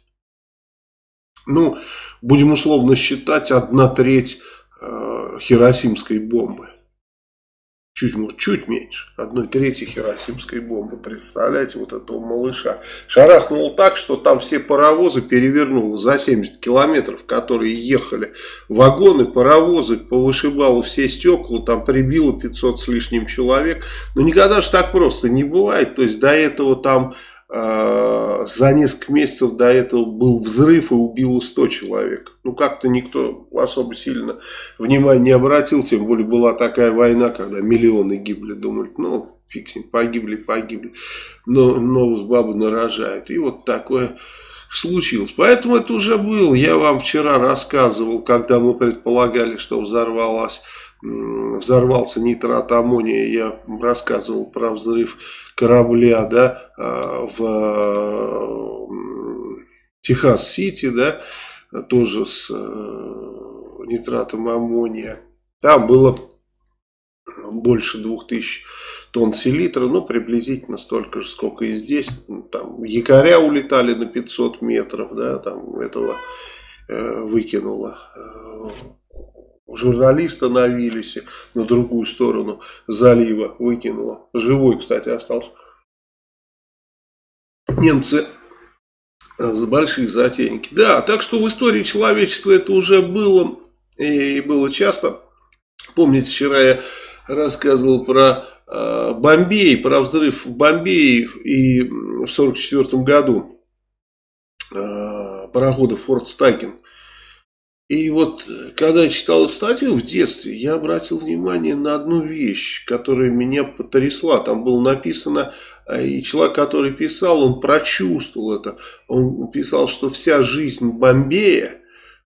Ну, будем условно считать, одна треть э, хиросимской бомбы. Чуть, чуть меньше. Одной трети хиросимской бомбы. Представляете, вот этого малыша. Шарахнул так, что там все паровозы перевернуло за 70 километров, которые ехали. Вагоны, паровозы, повышибало все стекла, там прибило 500 с лишним человек. Но никогда же так просто не бывает. То есть до этого там за несколько месяцев до этого был взрыв и убило 100 человек. Ну, как-то никто особо сильно внимания не обратил, тем более была такая война, когда миллионы гибли, думали, ну, ним, погибли, погибли, но новых бабу нарожают. И вот такое случилось. Поэтому это уже было. Я вам вчера рассказывал, когда мы предполагали, что взорвалась взорвался нитрат аммония, я рассказывал про взрыв корабля, да, а, в Техас-Сити, да, тоже с э, нитратом аммония. Там было больше 2000 тонн селитра, ну, приблизительно столько же, сколько и здесь. Там якоря улетали на 500 метров, да, там этого э, выкинуло э, Журналисты навились на другую сторону залива, выкинуло. Живой, кстати, остался. Немцы э, большие затейники. Да, так что в истории человечества это уже было и было часто. Помните, вчера я рассказывал про э, Бомбей, про взрыв в Бомбее и в 1944 году э, парохода Форт Стакен и вот, когда я читал статью в детстве, я обратил внимание на одну вещь, которая меня потрясла. Там было написано, э, и человек, который писал, он прочувствовал это. Он писал, что вся жизнь Бомбея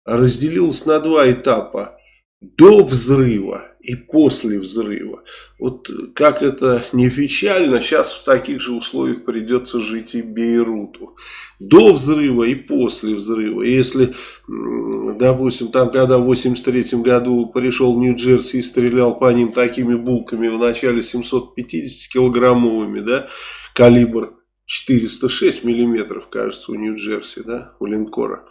разделилась на два этапа. До взрыва и после взрыва. Вот как это не печально, сейчас в таких же условиях придется жить и Бейруту. До взрыва и после взрыва. Если, допустим, там когда в 83 году пришел Нью-Джерси и стрелял по ним такими булками в начале 750 килограммовыми, да, калибр 406 миллиметров, кажется, у Нью-Джерси, да, у линкора.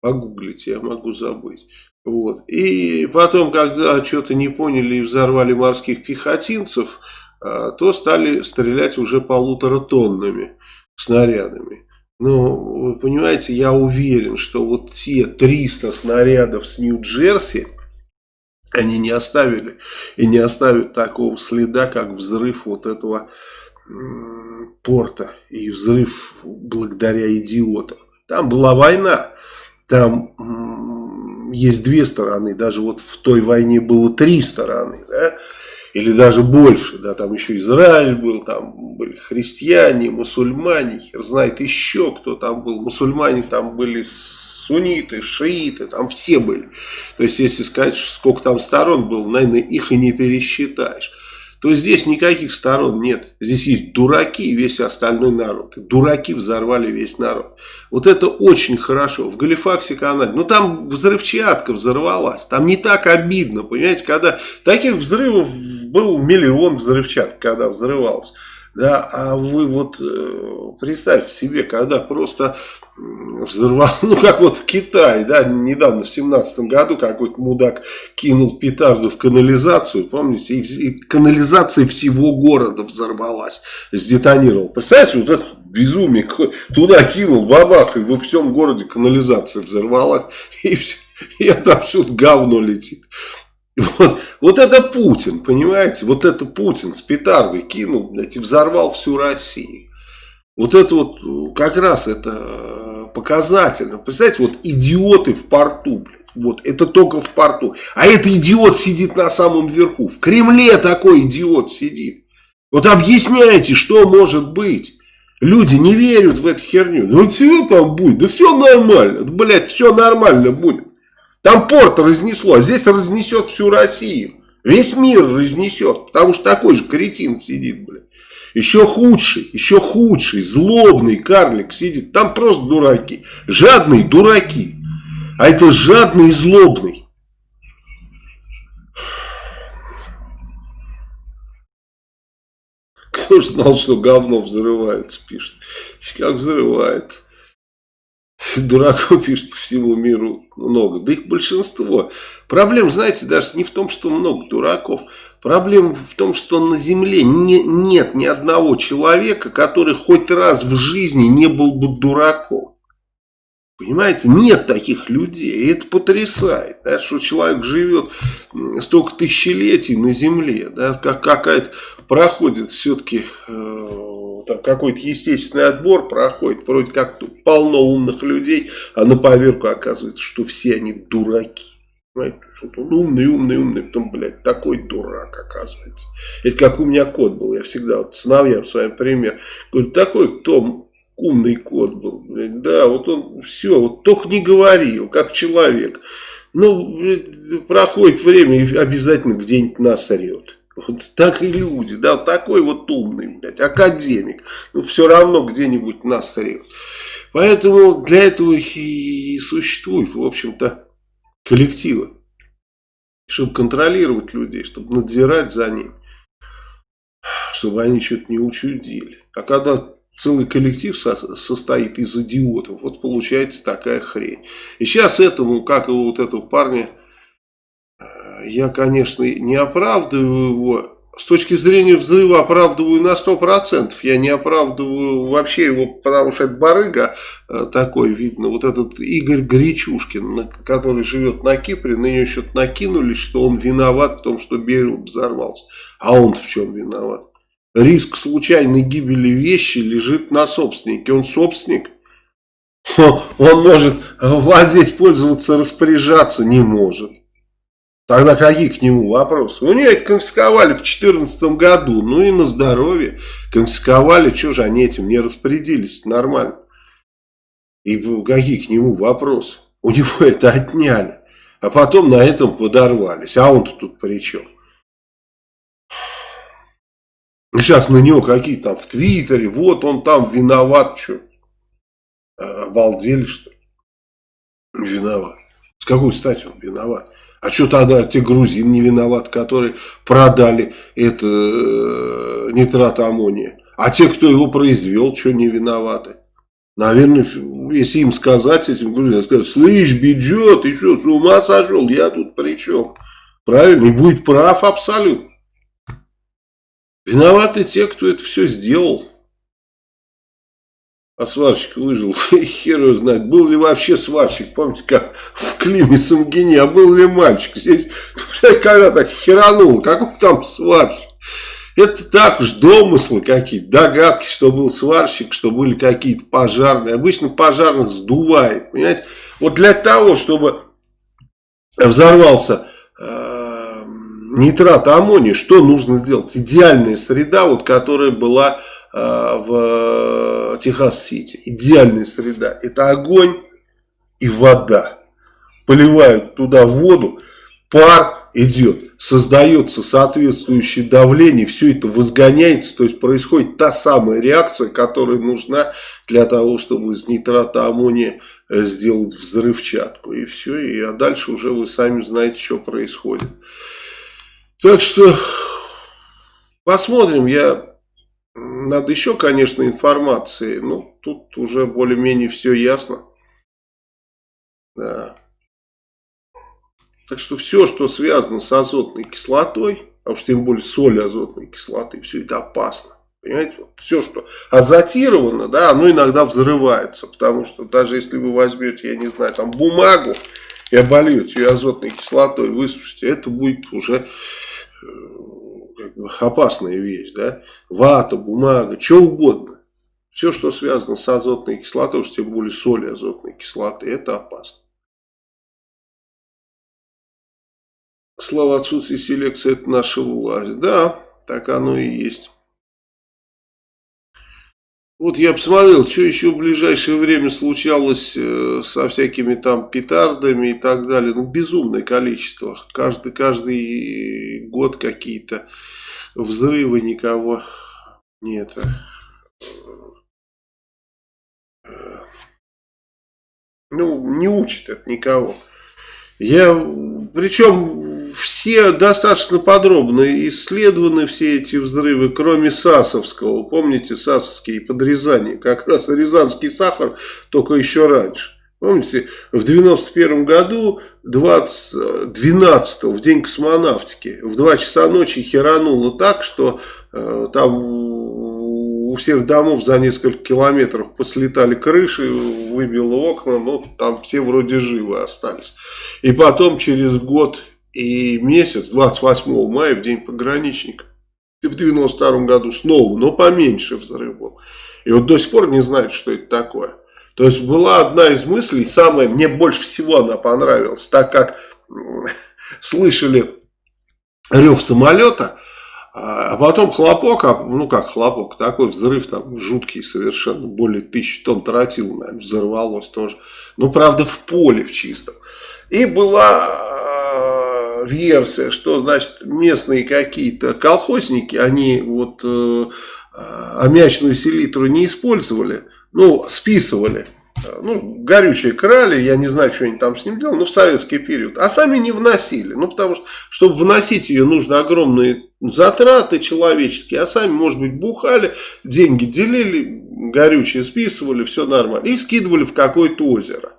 Погуглите, я могу забыть. Вот. И потом, когда что-то не поняли и взорвали морских пехотинцев, а, то стали стрелять уже полутора тоннами. снарядами. Но, вы понимаете, я уверен, что вот те 300 снарядов с Нью-Джерси, они не оставили и не оставят такого следа, как взрыв вот этого порта и взрыв благодаря идиотам. Там была война, там есть две стороны, даже вот в той войне было три стороны, да? или даже больше, да, там еще Израиль был, там были христиане, мусульмане, хер знает еще кто там был, мусульмане там были сунниты, шииты, там все были. То есть, если сказать, сколько там сторон было, наверное, их и не пересчитаешь то здесь никаких сторон нет. Здесь есть дураки и весь остальной народ. Дураки взорвали весь народ. Вот это очень хорошо. В Галифаксе Канаде. Ну там взрывчатка взорвалась. Там не так обидно. Понимаете, когда таких взрывов был миллион взрывчаток, когда взрывалось. Да, а вы вот э, представьте себе, когда просто взорвал, [laughs] ну как вот в Китае, да, недавно в семнадцатом году какой-то мудак кинул петарду в канализацию, помните, и, канализация всего города взорвалась, сдетонировал. Представляете, вот это безумие, туда кинул, бабах, и во всем городе канализация взорвалась, [laughs] и все, и отовсюду говно летит. Вот, вот это Путин, понимаете? Вот это Путин с петардой кинул, блядь, и взорвал всю Россию. Вот это вот как раз это э, показательно. Представляете, вот идиоты в порту, блядь. Вот, это только в порту. А этот идиот сидит на самом верху. В Кремле такой идиот сидит. Вот объясняйте, что может быть. Люди не верят в эту херню. Ну все там будет, да все нормально. Блядь, все нормально будет. Там порт разнесло, а здесь разнесет всю Россию. Весь мир разнесет, потому что такой же кретин сидит, блядь. Еще худший, еще худший, злобный карлик сидит. Там просто дураки. Жадные дураки. А это жадный и злобный. Кто же знал, что говно взрывается, пишет. Как взрывается. Дураков, пишет, по всему миру много. Да их большинство. Проблема, знаете, даже не в том, что много дураков. Проблема в том, что на Земле не, нет ни одного человека, который хоть раз в жизни не был бы дураком. Понимаете, нет таких людей, и это потрясает, да, что человек живет столько тысячелетий на Земле, да, как какая-то проходит все-таки э, какой-то естественный отбор проходит, вроде как полно умных людей, а на поверку оказывается, что все они дураки. Понимаете? Он умный, умный, умный, потом, блядь, такой дурак оказывается. Это как у меня кот был, я всегда, вот сыновьям с вами пример, говорю, такой кто умный кот был, блядь, да, вот он все, вот только не говорил, как человек. Ну, блядь, проходит время и обязательно где-нибудь нас орет. Вот так и люди, да, такой вот умный, блядь, академик, ну все равно где-нибудь нас орет. Поэтому для этого и существует, в общем-то, коллективы чтобы контролировать людей, чтобы надзирать за ними, чтобы они что-то не учудили. А когда целый коллектив со состоит из идиотов, вот получается такая хрень. И сейчас этому, как и вот этого парня, я, конечно, не оправдываю его, с точки зрения взрыва оправдываю на 100%. Я не оправдываю вообще его, потому что это барыга э, такой, видно. Вот этот Игорь Гречушкин, который живет на Кипре, на нее что-то накинули, что он виноват в том, что Берут взорвался. А он в чем виноват? Риск случайной гибели вещи лежит на собственнике. Он собственник. [laughs] Он может владеть, пользоваться, распоряжаться не может. Тогда какие к нему вопросы? У нее это конфисковали в 2014 году. Ну и на здоровье. Конфисковали, что же они этим не распорядились? Нормально. И какие к нему вопросы? У него [laughs] это отняли. А потом на этом подорвались. А он-то тут при чем? Сейчас на него какие там в Твиттере, вот он там виноват, что? Обалдели, что ли? Виноват. С какой стати он виноват? А что тогда те грузин не виноват, которые продали это э, нитрат аммония? А те, кто его произвел, что не виноваты? Наверное, если им сказать, этим грузинам, сказать, слышь, бюджет, ты что, с ума сошел? Я тут при чем? Правильно, и будет прав абсолютно. Виноваты те, кто это все сделал. А сварщик выжил, [laughs] хер его знает. Был ли вообще сварщик, помните, как в Климе Самгине, а был ли мальчик? Здесь, [laughs] когда так херанул, какой там сварщик? Это так уж домыслы какие-то, догадки, что был сварщик, что были какие-то пожарные. Обычно пожарных сдувает, понимаете? Вот для того, чтобы взорвался э, нитрат аммония, что нужно сделать? Идеальная среда, вот, которая была в Техас-Сити. Идеальная среда. Это огонь и вода. Поливают туда воду, пар идет, создается соответствующее давление, все это возгоняется, то есть происходит та самая реакция, которая нужна для того, чтобы из нитрата аммония э, сделать взрывчатку. И все, и, а дальше уже вы сами знаете, что происходит. Так что посмотрим, я... Надо еще, конечно, информации, но тут уже более-менее все ясно. Да. Так что все, что связано с азотной кислотой, а уж тем более соль азотной кислоты, все это опасно. Понимаете, вот все, что азотировано, да, оно иногда взрывается, потому что даже если вы возьмете, я не знаю, там бумагу и обольете ее азотной кислотой, высушите, это будет уже э, опасная вещь, да, вата, бумага, что угодно. Все, что связано с азотной кислотой, уж тем более соли азотной кислоты, это опасно. Слава отсутствия селекции, это наша власть. Да, так оно и есть. Вот я посмотрел, что еще в ближайшее время случалось э, со всякими там петардами и так далее. Ну, безумное количество. Каждый, каждый год какие-то взрывы, никого нет. Э, ну, не учит это никого. Я, причем все достаточно подробно исследованы все эти взрывы, кроме Сасовского. Помните Сасовские подрезания? Как раз Рязанский сахар, только еще раньше. Помните, в 91 году, 20, 12 в день космонавтики, в 2 часа ночи херануло так, что э, там у всех домов за несколько километров послетали крыши, выбило окна, но там все вроде живы остались. И потом через год и месяц, 28 мая, в день пограничника, в 92 году снова, но поменьше взрыв был. И вот до сих пор не знают, что это такое. То есть была одна из мыслей, самая, мне больше всего она понравилась, так как [laughs] слышали рев самолета, а потом хлопок, а, ну как хлопок, такой взрыв там жуткий совершенно, более тысячи тонн тротил, наверное, взорвалось тоже. Ну, правда, в поле в чистом. И была версия, что, значит, местные какие-то колхозники, они вот э, аммиачную селитру не использовали, ну, списывали. Ну, горючее крали, я не знаю, что они там с ним делали, но в советский период. А сами не вносили. Ну, потому что, чтобы вносить ее, нужно огромные затраты человеческие. А сами, может быть, бухали, деньги делили, горючее списывали, все нормально. И скидывали в какое-то озеро.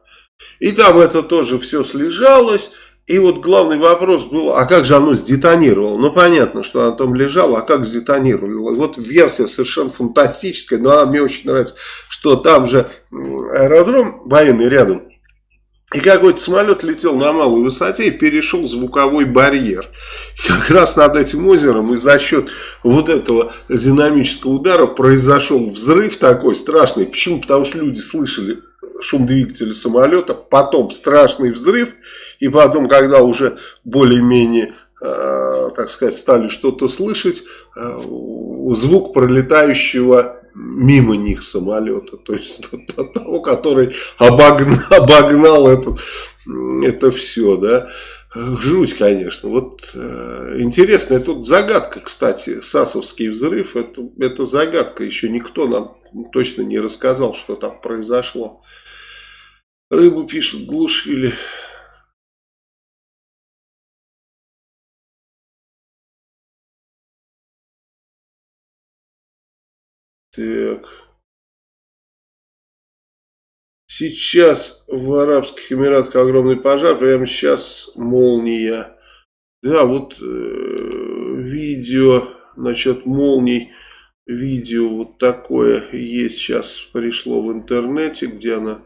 И там это тоже все слежалось. И вот главный вопрос был, а как же оно сдетонировало? Ну, понятно, что оно там лежало, а как сдетонировало? Вот версия совершенно фантастическая, но она мне очень нравится, что там же аэродром военный рядом, и какой-то самолет летел на малой высоте и перешел звуковой барьер. И как раз над этим озером и за счет вот этого динамического удара произошел взрыв такой страшный. Почему? Потому что люди слышали шум двигателя самолета, потом страшный взрыв, и потом, когда уже более-менее, э, так сказать, стали что-то слышать, э, звук пролетающего мимо них самолета, то есть [laughs] того, который [laughs] обогнал, обогнал это, это все, да. Жуть, конечно. Вот э, интересная тут загадка, кстати, Сасовский взрыв, это, это загадка, еще никто нам точно не рассказал, что там произошло. Рыбу пишут, глушили. Так. Сейчас в Арабских Эмиратах огромный пожар, прямо сейчас молния. Да, вот э, видео насчет молний видео вот такое есть сейчас, пришло в интернете, где она,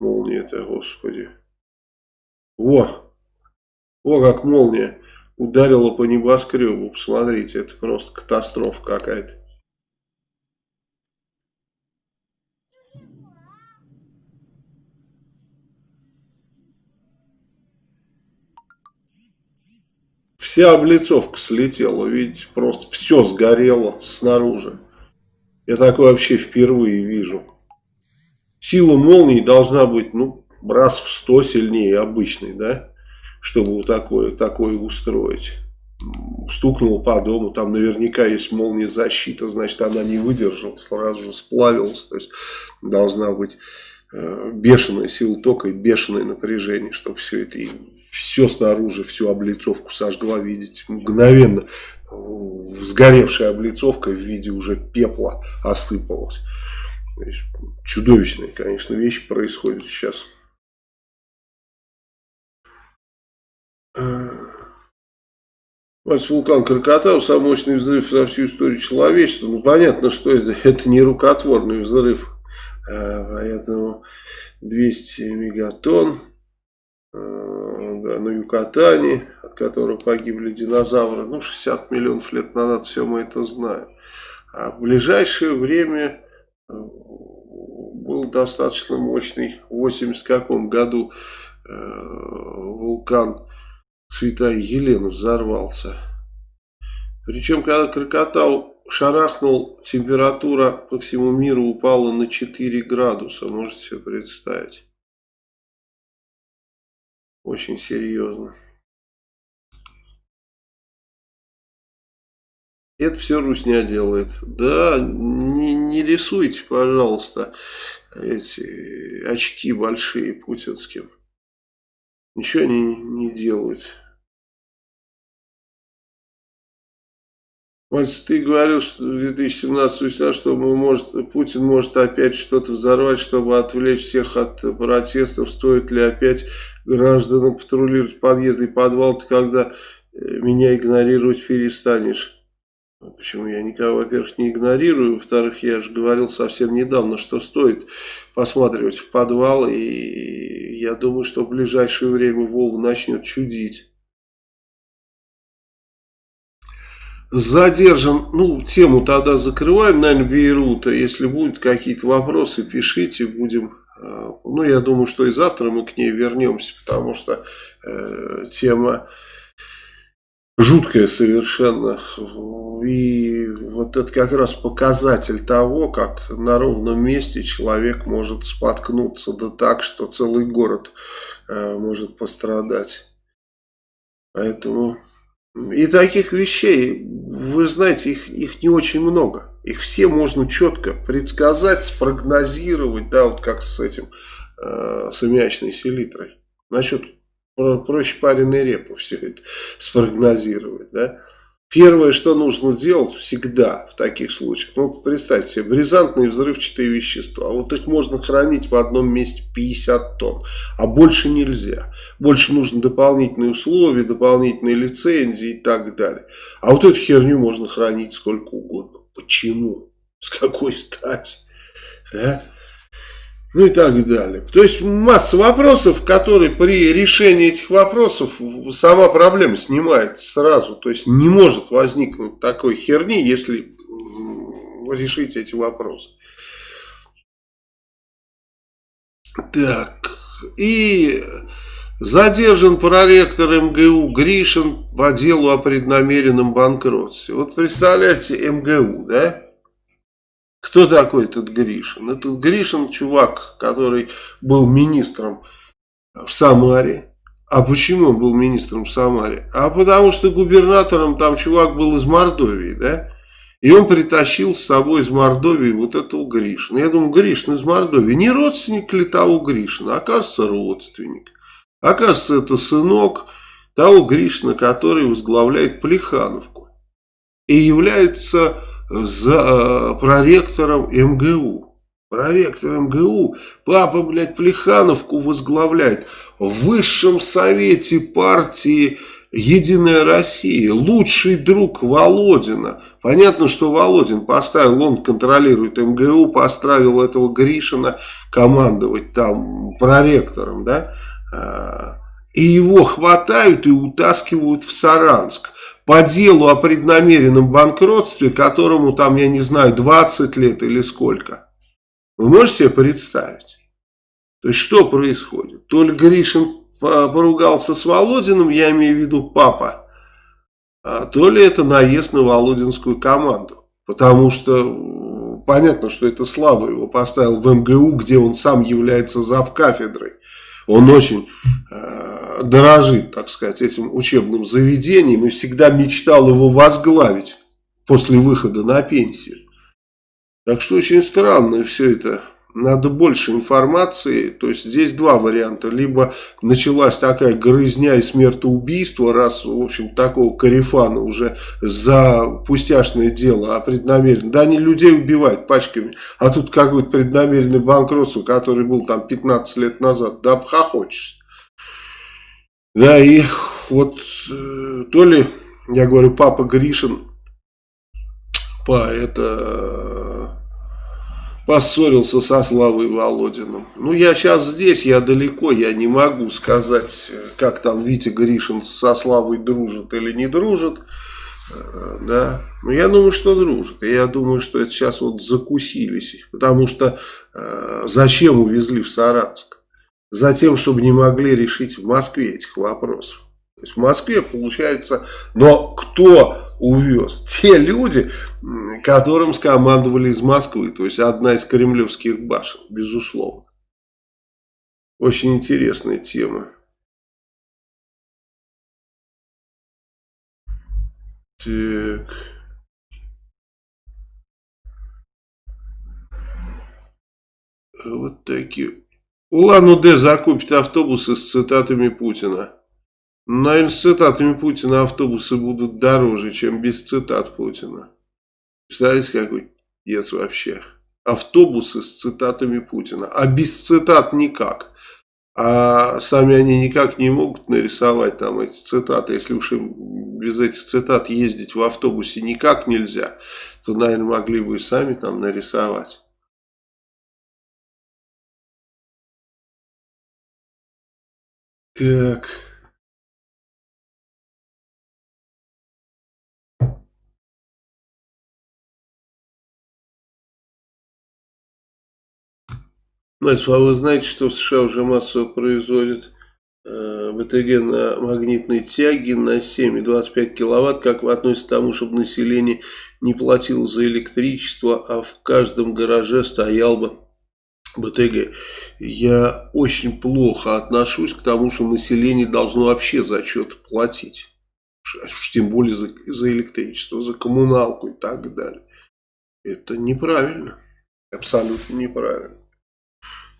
молния-то, господи. Во, во как молния ударила по небоскребу, посмотрите, это просто катастрофа какая-то. Вся облицовка слетела, видите, просто все сгорело снаружи. Я такое вообще впервые вижу. Сила молнии должна быть, ну, раз в сто сильнее обычной, да, чтобы вот такое, такое устроить. Стукнул по дому, там наверняка есть молния защита, значит она не выдержала, сразу же сплавилась, то есть должна быть э, бешеная сила тока и бешеное напряжение, чтобы все это все снаружи, всю облицовку сожгла, видите, мгновенно сгоревшая облицовка в виде уже пепла осыпалась. Чудовищные, конечно, вещи происходят сейчас. Мальц вулкан Кракатау, самый мощный взрыв за всю историю человечества. Ну, понятно, что это, [laughs] это не рукотворный взрыв. А, поэтому 200 мегатонн да, на Юкатане, от которого погибли динозавры, ну, 60 миллионов лет назад, все мы это знаем. А в ближайшее время э, был достаточно мощный, в 80 каком году э, вулкан Святая Елена взорвался. Причем, когда Крокотау шарахнул, температура по всему миру упала на 4 градуса, можете себе представить. Очень серьезно. Это все Русня делает. Да, не, не рисуйте, пожалуйста, эти очки большие путинским. Ничего они не делают. Мальцев, ты говорил, что в 2017 что мы может, Путин может опять что-то взорвать, чтобы отвлечь всех от протестов. Стоит ли опять гражданам патрулировать подъезды и подвал, ты когда э, меня игнорировать перестанешь? Почему я никого, во-первых, не игнорирую, во-вторых, я же говорил совсем недавно, что стоит посматривать в подвал, и я думаю, что в ближайшее время Вова начнет чудить. Задержан, ну, тему тогда закрываем, наверное, Бейрута. Если будут какие-то вопросы, пишите, будем, э, ну, я думаю, что и завтра мы к ней вернемся, потому что э, тема жуткая совершенно. И вот это как раз показатель того, как на ровном месте человек может споткнуться, да так, что целый город э, может пострадать. Поэтому... И таких вещей, вы знаете, их, их не очень много. Их все можно четко предсказать, спрогнозировать, да, вот как с этим, э, с аммиачной селитрой. Насчет проще пареной репу все это спрогнозировать, да. Первое, что нужно делать всегда в таких случаях, ну, представьте себе, бризантные взрывчатые вещества. А вот их можно хранить в одном месте 50 тонн, а больше нельзя. Больше нужно дополнительные условия, дополнительные лицензии и так далее. А вот эту херню можно хранить сколько угодно. Почему? С какой стати? Да? Ну и так далее. То есть масса вопросов, которые при решении этих вопросов сама проблема снимается сразу. То есть не может возникнуть такой херни, если решить эти вопросы. Так, и задержан проректор МГУ Гришин по делу о преднамеренном банкротстве. Вот представляете, МГУ, да? Кто такой этот Гришин? Этот Гришин чувак, который был министром в Самаре. А почему он был министром в Самаре? А потому что губернатором там чувак был из Мордовии, да? И он притащил с собой из Мордовии вот этого Гришина. Я думаю, Гришин из Мордовии. Не родственник ли того Гришина? Оказывается, родственник. Оказывается, это сынок того Гришина, который возглавляет Плехановку. И является за э, проректором МГУ. Проректор МГУ, папа, блядь, Плехановку возглавляет в высшем совете партии Единая Россия, лучший друг Володина, Понятно, что Володин поставил, он контролирует МГУ, поставил этого Гришина командовать там проректором, да, а, и его хватают и утаскивают в Саранск по делу о преднамеренном банкротстве, которому там, я не знаю, 20 лет или сколько. Вы можете себе представить? То есть, что происходит? То ли Гришин поругался с Володиным, я имею в виду папа, а то ли это наезд на Володинскую команду. Потому что понятно, что это слабо его поставил в МГУ, где он сам является завкафедрой. Он очень э, дорожит, так сказать, этим учебным заведением и всегда мечтал его возглавить после выхода на пенсию. Так что очень странно все это. Надо больше информации, то есть здесь два варианта, либо началась такая грызня и смертоубийство, раз, в общем, такого карифана уже за пустяшное дело, а преднамеренно, да они людей убивают пачками, а тут какой-то преднамеренный банкротство, который был там 15 лет назад, да обхохочешься. Да, и вот э, то ли, я говорю, папа Гришин, по это поссорился со Славой Володиным. Ну, я сейчас здесь, я далеко, я не могу сказать, как там Витя Гришин со Славой дружит или не дружит. Э, да, но я думаю, что дружит. Я думаю, что это сейчас вот закусились. Потому что э, зачем увезли в Саратск? Затем, чтобы не могли решить в Москве этих вопросов. То есть в Москве получается, но кто увез? Те люди, которым скомандовали из Москвы, то есть одна из кремлевских башен, безусловно. Очень интересная тема. Так. Вот такие. Улан-Удэ закупит автобусы с цитатами Путина. Наверное, с цитатами Путина автобусы будут дороже, чем без цитат Путина. Представляете, какой дец вообще. Автобусы с цитатами Путина. А без цитат никак. А сами они никак не могут нарисовать там эти цитаты. Если уж им без этих цитат ездить в автобусе никак нельзя, то, наверное, могли бы и сами там нарисовать. Так... Значит, а вы знаете, что в США уже массово производят э, БТГ на магнитной тяге на 7,25 киловатт, как вы относитесь к тому, чтобы население не платило за электричество, а в каждом гараже стоял бы БТГ. Я очень плохо отношусь к тому, что население должно вообще за что-то платить. Тем более за, за электричество, за коммуналку и так далее. Это неправильно. Абсолютно неправильно.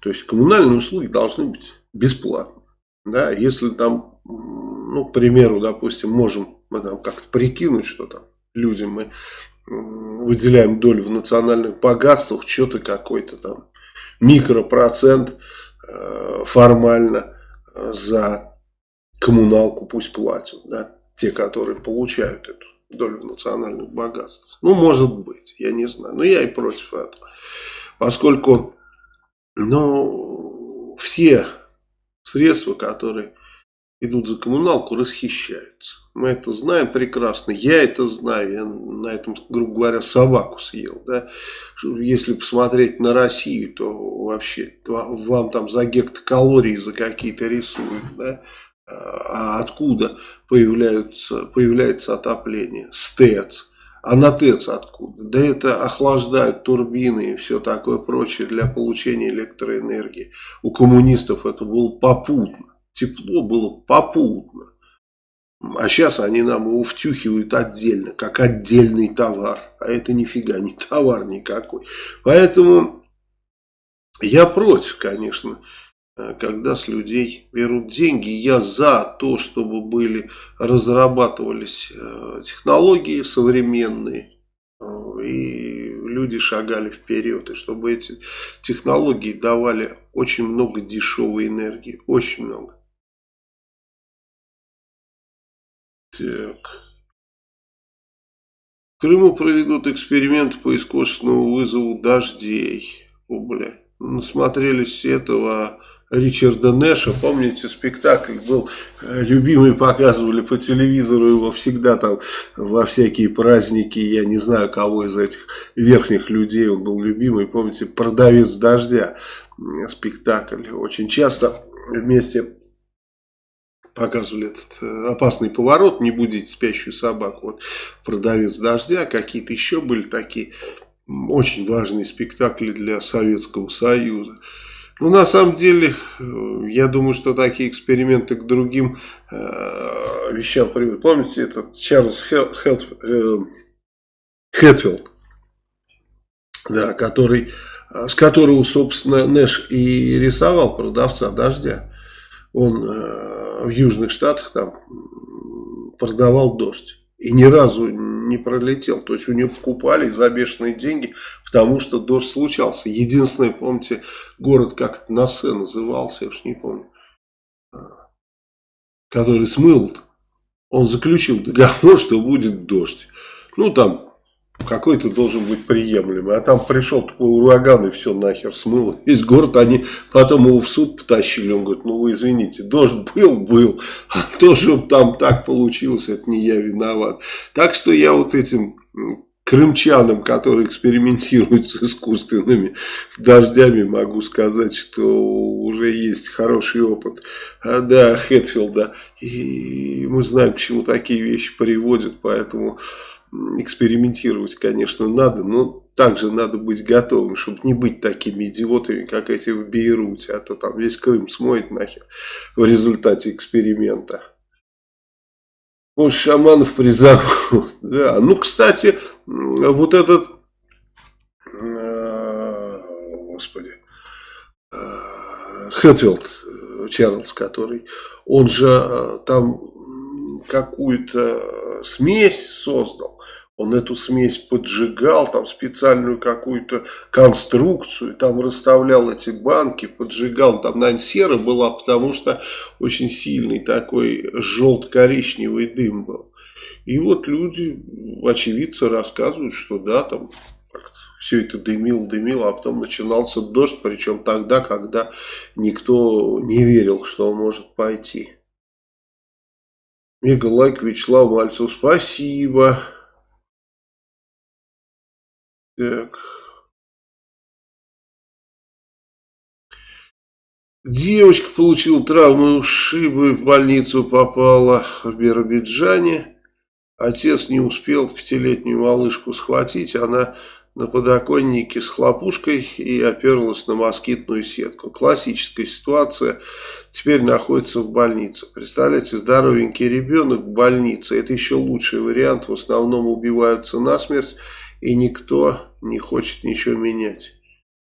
То есть коммунальные услуги должны быть бесплатны. Да, если там, ну, к примеру, допустим, можем мы там как-то прикинуть, что там людям мы выделяем долю в национальных богатствах, что-то какой-то там микропроцент э, формально э, за коммуналку пусть платят, да, те, которые получают эту долю национальных богатствах. Ну, может быть, я не знаю, но я и против этого. Поскольку но все средства, которые идут за коммуналку, расхищаются. Мы это знаем прекрасно, я это знаю, я на этом, грубо говоря, собаку съел. Да? Если посмотреть на Россию, то вообще вам там за гектокалории за какие-то рисуют. Да? А откуда появляются, появляется отопление? СТЭЦ. А на ТЭЦ откуда? Да это охлаждают турбины и все такое прочее для получения электроэнергии. У коммунистов это было попутно. Тепло было попутно. А сейчас они нам его втюхивают отдельно, как отдельный товар. А это нифига не товар никакой. Поэтому я против, конечно, Э, когда с людей берут деньги. Я за то, чтобы были, разрабатывались э, технологии современные, э, и люди шагали вперед, и чтобы эти технологии давали очень много дешевой энергии, очень много. Так. Крыму проведут эксперимент по искусственному вызову дождей. О, бля. Насмотрелись этого Ричарда Нэша, помните, спектакль был э, любимый, показывали по телевизору его всегда там во всякие праздники, я не знаю, кого из этих верхних людей он был любимый, помните, «Продавец дождя» спектакль, очень часто вместе показывали этот э, опасный поворот, не будете спящую собаку, вот «Продавец дождя», какие-то еще были такие очень важные спектакли для Советского Союза. Ну, на самом деле, э, я думаю, что такие эксперименты к другим э, вещам приводят. Помните, этот Чарльз Хел, э, Хэтфилд, да, который, э, с которого, собственно, Нэш и рисовал продавца дождя. Он э, в Южных Штатах там продавал дождь. И ни разу не пролетел. То есть у него покупали за бешеные деньги, потому что дождь случался. Единственный, помните, город как-то Насе назывался, я уж не помню, а, который смыл. Он заключил договор, [laughs] что будет дождь. Ну, там какой-то должен быть приемлемый. А там пришел такой ураган и все нахер смыло. Весь город, они потом его в суд потащили. Он говорит, ну вы извините, дождь был, был. А то, что там так получилось, это не я виноват. Так что я вот этим крымчанам, которые экспериментируют с искусственными дождями, могу сказать, что уже есть хороший опыт. А, да, Хэтфилда. И мы знаем, к чему такие вещи приводят, поэтому экспериментировать, конечно, надо, но также надо быть готовым, чтобы не быть такими идиотами, как эти в Бейруте, а то там весь Крым смоет нахер в результате эксперимента. Может, шаманов призовут. [laughs] Да. Ну, кстати, вот этот, э, господи, э, Хэтфилд Чарльз, который, он же э, там какую-то смесь создал он эту смесь поджигал, там специальную какую-то конструкцию, там расставлял эти банки, поджигал. Там, наверное, сера была, потому что очень сильный такой желто-коричневый дым был. И вот люди, очевидцы, рассказывают, что да, там все это дымил, дымил, а потом начинался дождь, причем тогда, когда никто не верил, что он может пойти. Мега лайк Вячеслав Мальцев, спасибо. Так. Девочка получила травму ушибы, в больницу попала в Биробиджане. Отец не успел пятилетнюю малышку схватить, она на подоконнике с хлопушкой и оперлась на москитную сетку. Классическая ситуация. Теперь находится в больнице. Представляете, здоровенький ребенок в больнице. Это еще лучший вариант. В основном убиваются насмерть и никто не хочет ничего менять.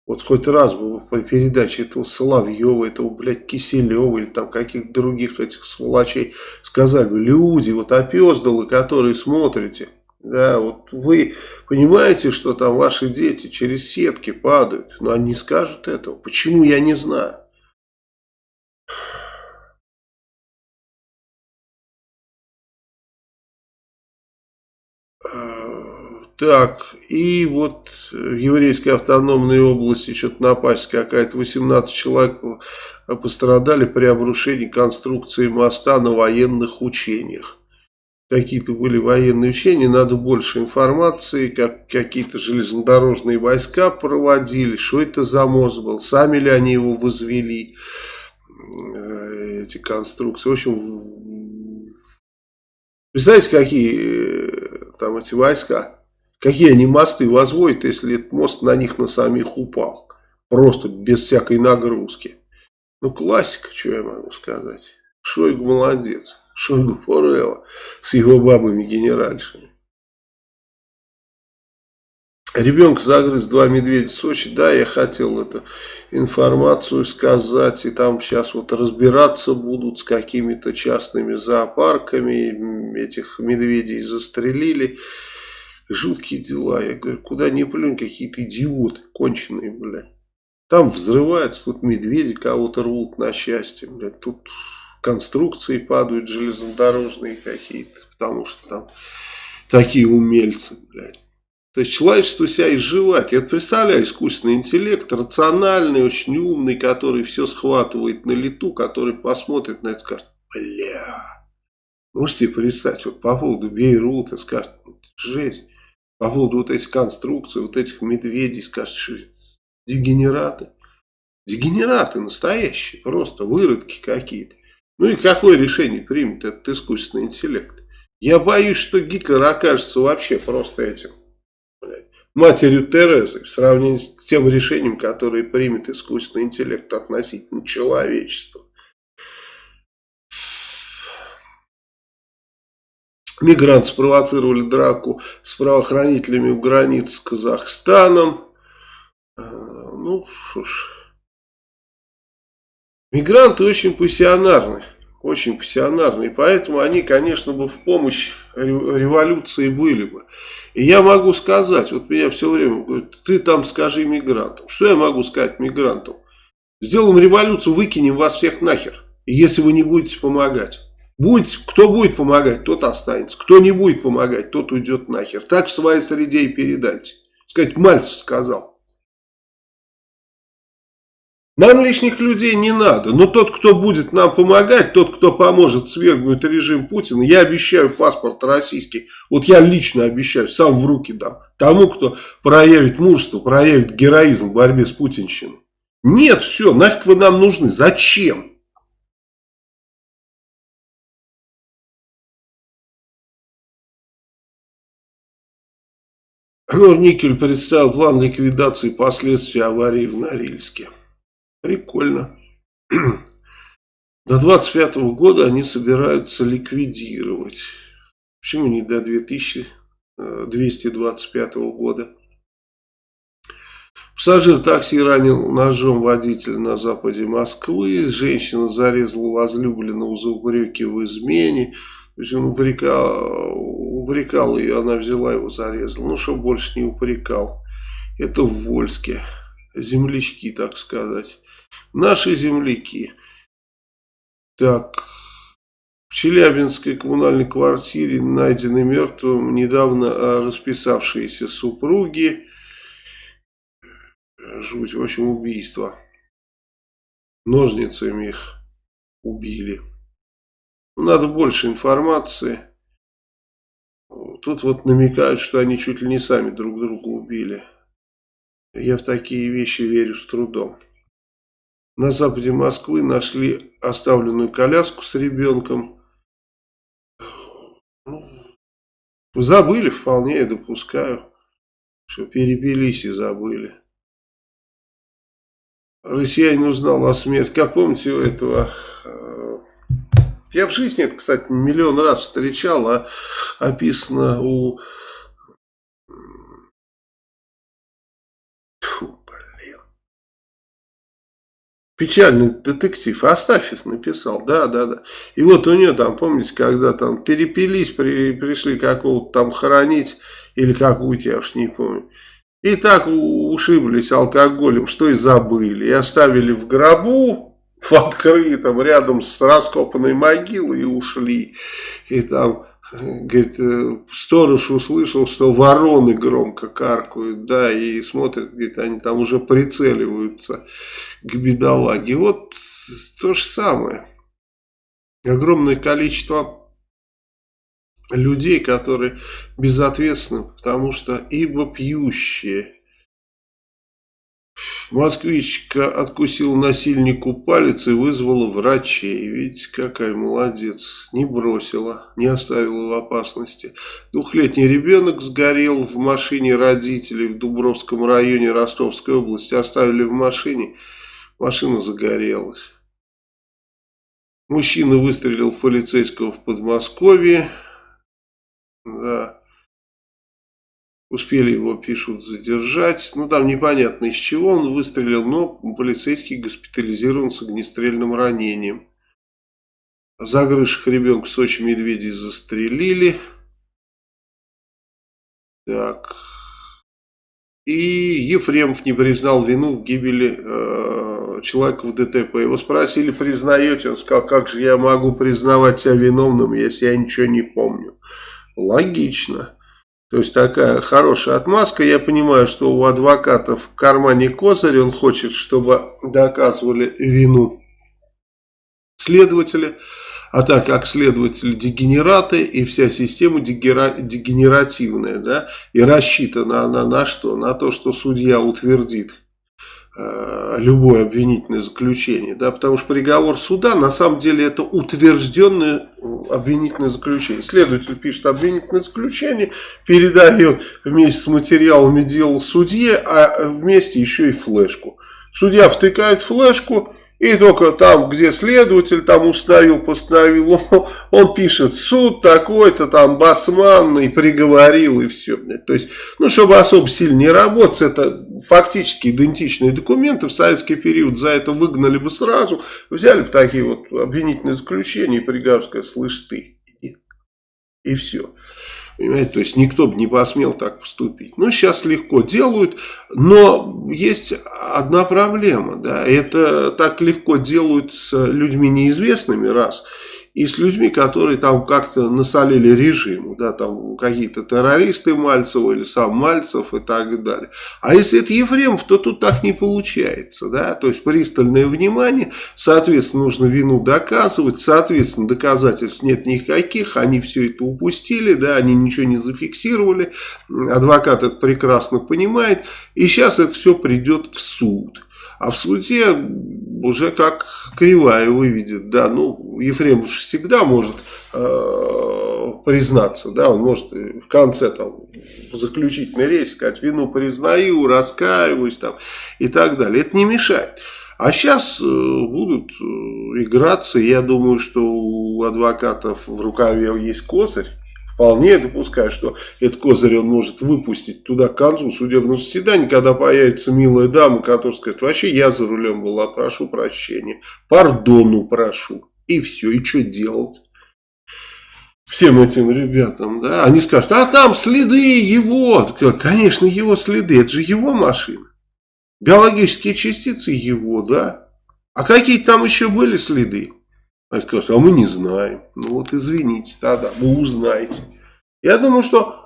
Вот хоть раз бы по передаче этого Соловьева, этого, блядь, Киселева или там каких-то других этих сволочей сказали бы, люди, вот опездалы, которые смотрите, да, вот вы понимаете, что там ваши дети через сетки падают, но они скажут этого. Почему, я не знаю. Так, и вот в еврейской автономной области что-то напасть какая-то, 18 человек пострадали при обрушении конструкции моста на военных учениях. Какие-то были военные учения, надо больше информации, как какие-то железнодорожные войска проводили, что это за мост был, сами ли они его возвели, э, эти конструкции. В общем, представляете, какие э, там эти войска? Какие они мосты возводят, если этот мост на них на самих упал? Просто без всякой нагрузки. Ну, классика, что я могу сказать. Шойгу молодец. Шойгу Форева с его бабами-генеральшами. Ребенка загрыз два медведя в Сочи. Да, я хотел эту информацию сказать. И там сейчас вот разбираться будут с какими-то частными зоопарками. Этих медведей застрелили жуткие дела. Я говорю, куда не плюнь, какие-то идиоты конченые, блядь. Там взрываются, тут медведи кого-то рвут на счастье, блядь. Тут конструкции падают железнодорожные какие-то, потому что там такие умельцы, блядь. То есть человечество себя изживать. Я представляю, искусственный интеллект, рациональный, очень умный, который все схватывает на лету, который посмотрит на это и скажет, бля, можете представить, вот по поводу Бейрута скажет, жесть, по поводу вот этих конструкций, вот этих медведей, скажет, что дегенераты. Дегенераты настоящие, просто выродки какие-то. Ну и какое решение примет этот искусственный интеллект? Я боюсь, что Гитлер окажется вообще просто этим матерью Терезы в сравнении с тем решением, которое примет искусственный интеллект относительно человечества. Мигранты спровоцировали драку с правоохранителями у границ с Казахстаном. А, ну, что ж. Мигранты очень пассионарны очень пассионарны. И поэтому они, конечно, бы в помощь революции были бы. И я могу сказать, вот меня все время говорят, ты там скажи мигрантам. Что я могу сказать мигрантам? Сделаем революцию, выкинем вас всех нахер, если вы не будете помогать. Будете, кто будет помогать, тот останется. Кто не будет помогать, тот уйдет нахер. Так в своей среде и передайте. Сказать, Мальцев сказал. Нам лишних людей не надо, но тот, кто будет нам помогать, тот, кто поможет свергнуть режим Путина, я обещаю паспорт российский, вот я лично обещаю, сам в руки дам, тому, кто проявит мужество, проявит героизм в борьбе с путинщиной. Нет, все, нафиг вы нам нужны, зачем? Никель представил план ликвидации последствий аварии в Норильске. Прикольно. До 25 года они собираются ликвидировать. Почему не до 2225 года? Пассажир такси ранил ножом водителя на западе Москвы. Женщина зарезала возлюбленного за упреки в измене. То он упрекал, упрекал ее, она взяла его, зарезала. Ну, чтобы больше не упрекал. Это в Вольске. Землячки, так сказать. Наши земляки. Так, в Челябинской коммунальной квартире найдены мертвым недавно расписавшиеся супруги. Жуть, в общем, убийство. Ножницами их убили. Надо больше информации. Тут вот намекают, что они чуть ли не сами друг друга убили. Я в такие вещи верю с трудом. На западе Москвы нашли оставленную коляску с ребенком. Ну, забыли, вполне я допускаю, что перебились и забыли. Россиянин узнал о смерти. Как помните у этого... Я в жизни это, кстати, миллион раз встречал, а описано у Печальный детектив. Астафьев написал, да, да, да. И вот у нее там, помните, когда там перепились, при, пришли какого-то там хоронить, или какую-то, я уж не помню. И так ушиблись алкоголем, что и забыли. И оставили в гробу, в открытом, рядом с раскопанной могилой и ушли. И там говорит, э, сторож услышал, что вороны громко каркают, да, и смотрят, говорит, они там уже прицеливаются к бедолаге. Вот то же самое. Огромное количество людей, которые безответственны, потому что ибо пьющие, Москвичка откусила насильнику палец и вызвала врачей. Видите, какая молодец. Не бросила, не оставила в опасности. Двухлетний ребенок сгорел в машине родителей в Дубровском районе Ростовской области. Оставили в машине, машина загорелась. Мужчина выстрелил в полицейского в Подмосковье. Да. Успели его, пишут, задержать. Ну, там непонятно из чего он выстрелил, но полицейский госпитализирован с огнестрельным ранением. Загрызших ребенка в Сочи медведей застрелили. Так. И Ефремов не признал вину в гибели э, человека в ДТП. Его спросили, признаете? Он сказал, как же я могу признавать себя виновным, если я ничего не помню. Логично. То есть такая хорошая отмазка. Я понимаю, что у адвокатов в кармане козырь. Он хочет, чтобы доказывали вину следователи. А так как следователи дегенераты и вся система дегенеративная, да, и рассчитана она на что? На то, что судья утвердит любое обвинительное заключение, да, потому что приговор суда на самом деле это утвержденное обвинительное заключение. Следователь пишет обвинительное заключение, передает вместе с материалами дела судье, а вместе еще и флешку. Судья втыкает флешку, и только там, где следователь там установил, постановил, [laughs] он, он пишет суд такой-то там басманный, приговорил и все. То есть, ну, чтобы особо сильно не работать, это фактически идентичные документы. В советский период за это выгнали бы сразу, взяли бы такие вот обвинительные заключения и приговор слышь ты, и все. Понимаете, то есть никто бы не посмел так поступить. Ну, сейчас легко делают, но есть одна проблема, да, это так легко делают с людьми неизвестными, раз – и с людьми, которые там как-то насолили режиму, да, там какие-то террористы Мальцева или сам Мальцев и так далее. А если это Ефремов, то тут так не получается, да, то есть пристальное внимание, соответственно, нужно вину доказывать, соответственно, доказательств нет никаких, они все это упустили, да, они ничего не зафиксировали, адвокат это прекрасно понимает, и сейчас это все придет в суд. А в суде уже как кривая выведет, да, ну, Ефремов всегда может э, признаться, да, он может в конце там в заключительной сказать, вину признаю, раскаиваюсь там и так далее. Это не мешает. А сейчас э, будут э, играться, я думаю, что у адвокатов в рукаве есть косарь, Вполне допускаю, что этот козырь он может выпустить туда к концу судебного заседания, когда появится милая дама, которая скажет, вообще я за рулем была, прошу прощения, пардону прошу. И все, и что делать? Всем этим ребятам, да, они скажут, а там следы его, конечно, его следы, это же его машина. Биологические частицы его, да. А какие там еще были следы? Они скажут, а мы не знаем. Ну вот извините тогда, вы узнаете. Я думаю, что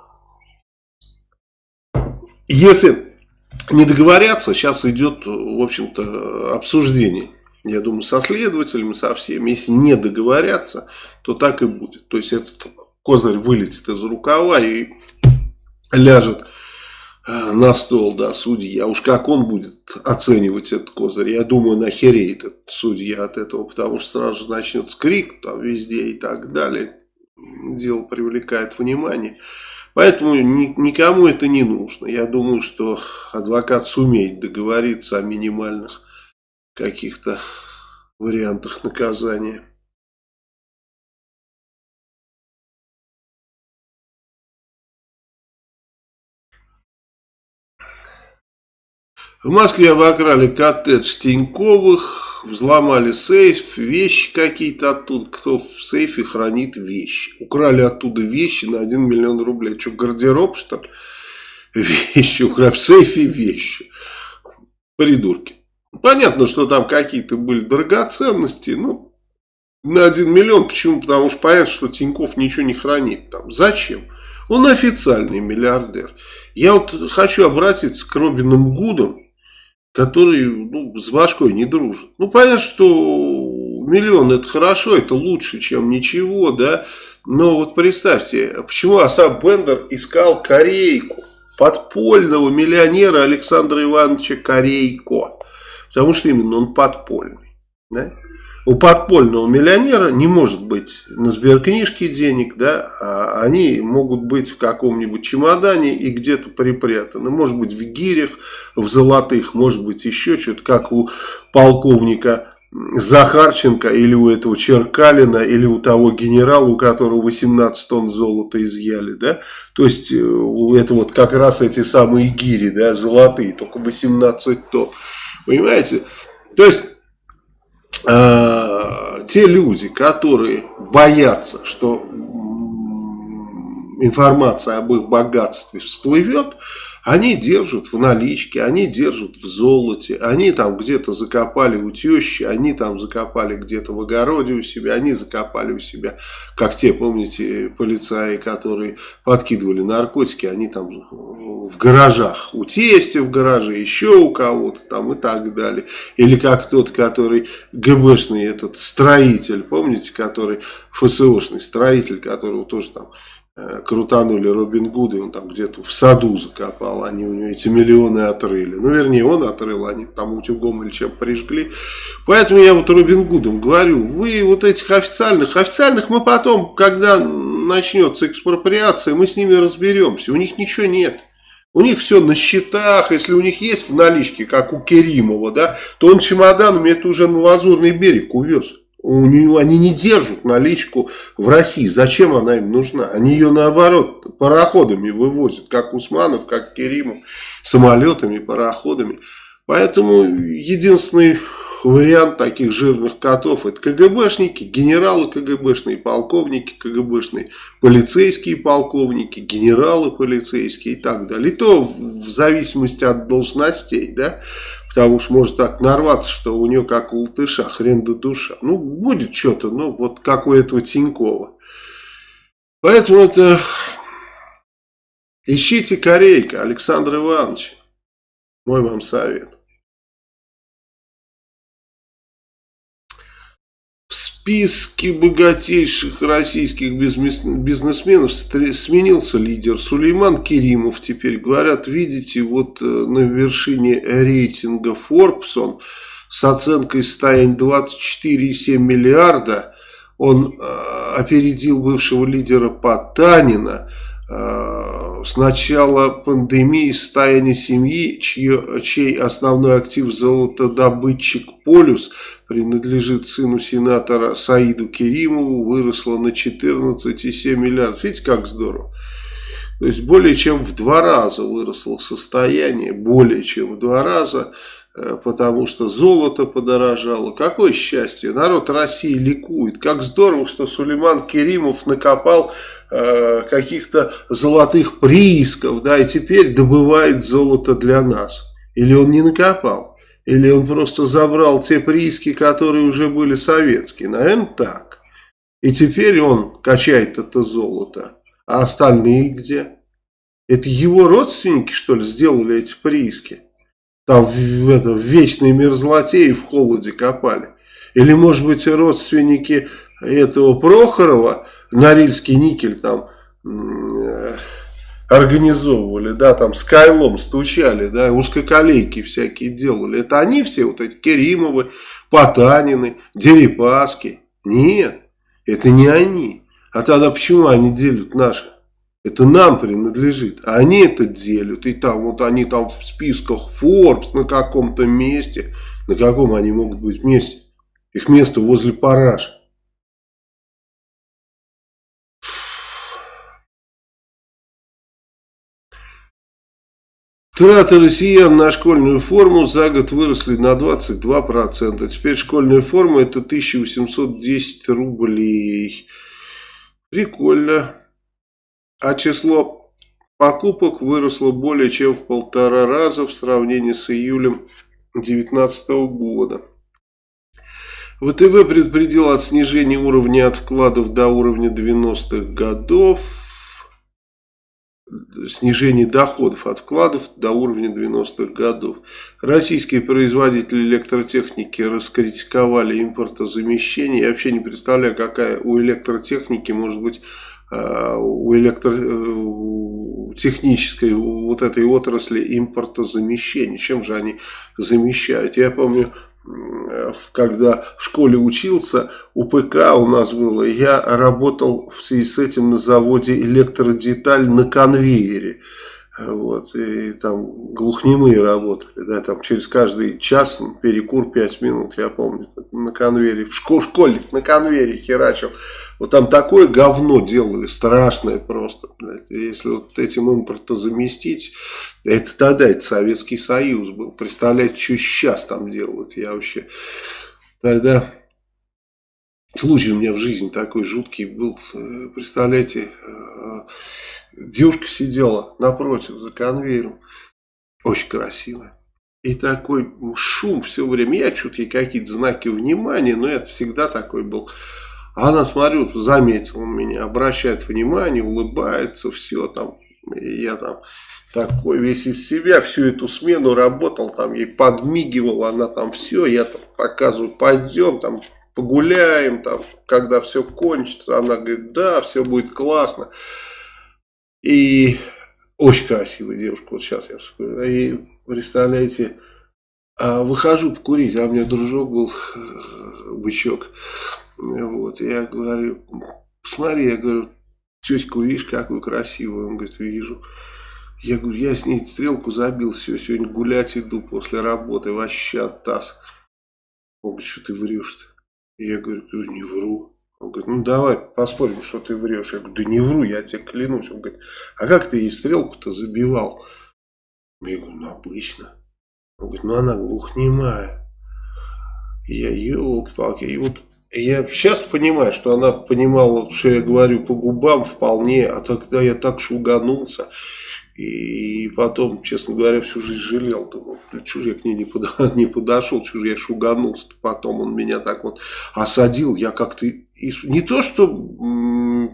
если не договорятся, сейчас идет, в общем-то, обсуждение. Я думаю, со следователями, со всеми. Если не договорятся, то так и будет. То есть этот козырь вылетит из рукава и ляжет на стол, да, судья. Уж как он будет оценивать этот козырь, я думаю, нахереет этот судья от этого, потому что сразу же начнется крик там везде и так далее. Дело привлекает внимание. Поэтому никому это не нужно. Я думаю, что адвокат сумеет договориться о минимальных каких-то вариантах наказания. В Москве обокрали коттедж Тиньковых, взломали сейф, вещи какие-то оттуда. Кто в сейфе хранит вещи. Украли оттуда вещи на 1 миллион рублей. Что, гардероб, что ли? Вещи украли. В сейфе вещи. Придурки. Понятно, что там какие-то были драгоценности, но на 1 миллион. Почему? Потому что понятно, что Тиньков ничего не хранит там. Зачем? Он официальный миллиардер. Я вот хочу обратиться к Робинам Гудам который ну, с башкой не дружит. Ну, понятно, что миллион это хорошо, это лучше, чем ничего, да. Но вот представьте, почему Остап Бендер искал Корейку, подпольного миллионера Александра Ивановича Корейко. Потому что именно он подпольный. Да? У подпольного миллионера не может быть на сберкнижке денег, да, а они могут быть в каком-нибудь чемодане и где-то припрятаны. Может быть в гирях, в золотых, может быть еще что-то, как у полковника Захарченко или у этого Черкалина, или у того генерала, у которого 18 тонн золота изъяли, да, то есть э, это вот как раз эти самые гири, да, золотые, только 18 тонн, понимаете, то есть э, те люди, которые боятся, что информация об их богатстве всплывет, Они держат в наличке, они держат в золоте, они там где-то закопали у тещи, они там закопали где-то в огороде у себя, они закопали у себя, как те, помните, полицаи, которые подкидывали наркотики, они там в гаражах, у тестя в гараже, еще у кого-то там и так далее. Или как тот, который ГБшный этот строитель, помните, который ФСОшный строитель, которого тоже там крутанули Робин Гуда, он там где-то в саду закопал, они у него эти миллионы отрыли. Ну, вернее, он отрыл, они там утюгом или чем прижгли. Поэтому я вот Робин Гудом говорю, вы вот этих официальных, официальных мы потом, когда начнется экспроприация, мы с ними разберемся. У них ничего нет. У них все на счетах, если у них есть в наличке, как у Керимова, да, то он чемоданами это уже на Лазурный берег увез. У нее, они не держат наличку в России. Зачем она им нужна? Они ее наоборот пароходами вывозят, как Усманов, как Керимов, самолетами, пароходами. Поэтому единственный вариант таких жирных котов это КГБшники, генералы КГБшные, полковники КГБшные, полицейские полковники, генералы полицейские и так далее. И то в зависимости от должностей, да, потому что может так нарваться, что у нее как у латыша, хрен до душа. Ну, будет что-то, ну, вот как у этого Тинькова. Поэтому это... Ищите корейка, Александр Иванович. Мой вам совет. В списке богатейших российских бизнесменов сменился лидер Сулейман Керимов. Теперь говорят, видите, вот э, на вершине рейтинга Forbes он с оценкой состояния 24,7 миллиарда. Он э, опередил бывшего лидера Потанина. Э, с начала пандемии состояние семьи, чье, чей основной актив золотодобытчик Полюс принадлежит сыну сенатора Саиду Керимову, выросла на 14,7 миллиардов. Видите, как здорово. То есть более чем в два раза выросло состояние, более чем в два раза, потому что золото подорожало. Какое счастье, народ России ликует. Как здорово, что Сулейман Керимов накопал э, каких-то золотых приисков, да, и теперь добывает золото для нас. Или он не накопал? Или он просто забрал те прииски, которые уже были советские? Наверное, так. И теперь он качает это золото. А остальные где? Это его родственники, что ли, сделали эти прииски? Там в, это, в вечной мерзлоте и в холоде копали. Или, может быть, родственники этого Прохорова, Норильский никель там... Э, организовывали, да, там с Кайлом стучали, да, узкоколейки всякие делали. Это они все, вот эти Керимовы, Потанины, Дерипаски? Нет, это не они. А тогда почему они делят наши? Это нам принадлежит. Они это делят. И там вот они там в списках Forbes на каком-то месте. На каком они могут быть месте? Их место возле Параша. Траты россиян на школьную форму за год выросли на 22%. Теперь школьная форма это 1810 рублей. Прикольно. А число покупок выросло более чем в полтора раза в сравнении с июлем 2019 года. ВТБ предупредил от снижения уровня от вкладов до уровня 90-х годов снижение доходов от вкладов до уровня 90-х годов. Российские производители электротехники раскритиковали импортозамещение. Я вообще не представляю, какая у электротехники может быть у электротехнической вот этой отрасли импортозамещения. Чем же они замещают? Я помню, когда в школе учился, у ПК у нас было, я работал в связи с этим на заводе электродеталь на конвейере. Вот, и там глухнемые работали, да, там через каждый час перекур 5 минут, я помню, на конвейере, в школ, школьник на конвейере херачил. Вот там такое говно делали, страшное просто, блядь. Если вот этим импорта заместить, это тогда, это Советский Союз был. Представляете, что сейчас там делают, я вообще тогда случай у меня в жизни такой жуткий был. Представляете, девушка сидела напротив за конвейером. Очень красивая. И такой шум все время. Я что-то ей какие-то знаки внимания, но это всегда такой был. Она, смотрю, заметила меня, обращает внимание, улыбается, все там. Я там такой весь из себя всю эту смену работал, там ей подмигивал, она там все, я там показываю, пойдем там погуляем, там, когда все кончится, она говорит, да, все будет классно. И очень красивая девушка, вот сейчас я вспоминаю. И представляете, а выхожу покурить, а у меня дружок был, э, бычок. Вот, я говорю, смотри, я говорю, тетьку видишь, какую красивую? Он говорит, вижу. Я говорю, я с ней стрелку забил, все, сегодня гулять иду после работы, вообще таз. Он говорит, что ты врешь-то? Я говорю, не вру. Он говорит, ну давай поспорим, что ты врешь. Я говорю, да не вру, я тебе клянусь. Он говорит, а как ты ей стрелку-то забивал? Я говорю, ну обычно. Он говорит, ну она глухнемая. Я, елки-палки. И вот я сейчас понимаю, что она понимала, что я говорю по губам вполне, а тогда я так шуганулся. И потом, честно говоря, всю жизнь жалел. Думал, я к ней не, подо, [laughs] не подошел, я шуганулся. Потом он меня так вот осадил. Я как-то и не то, что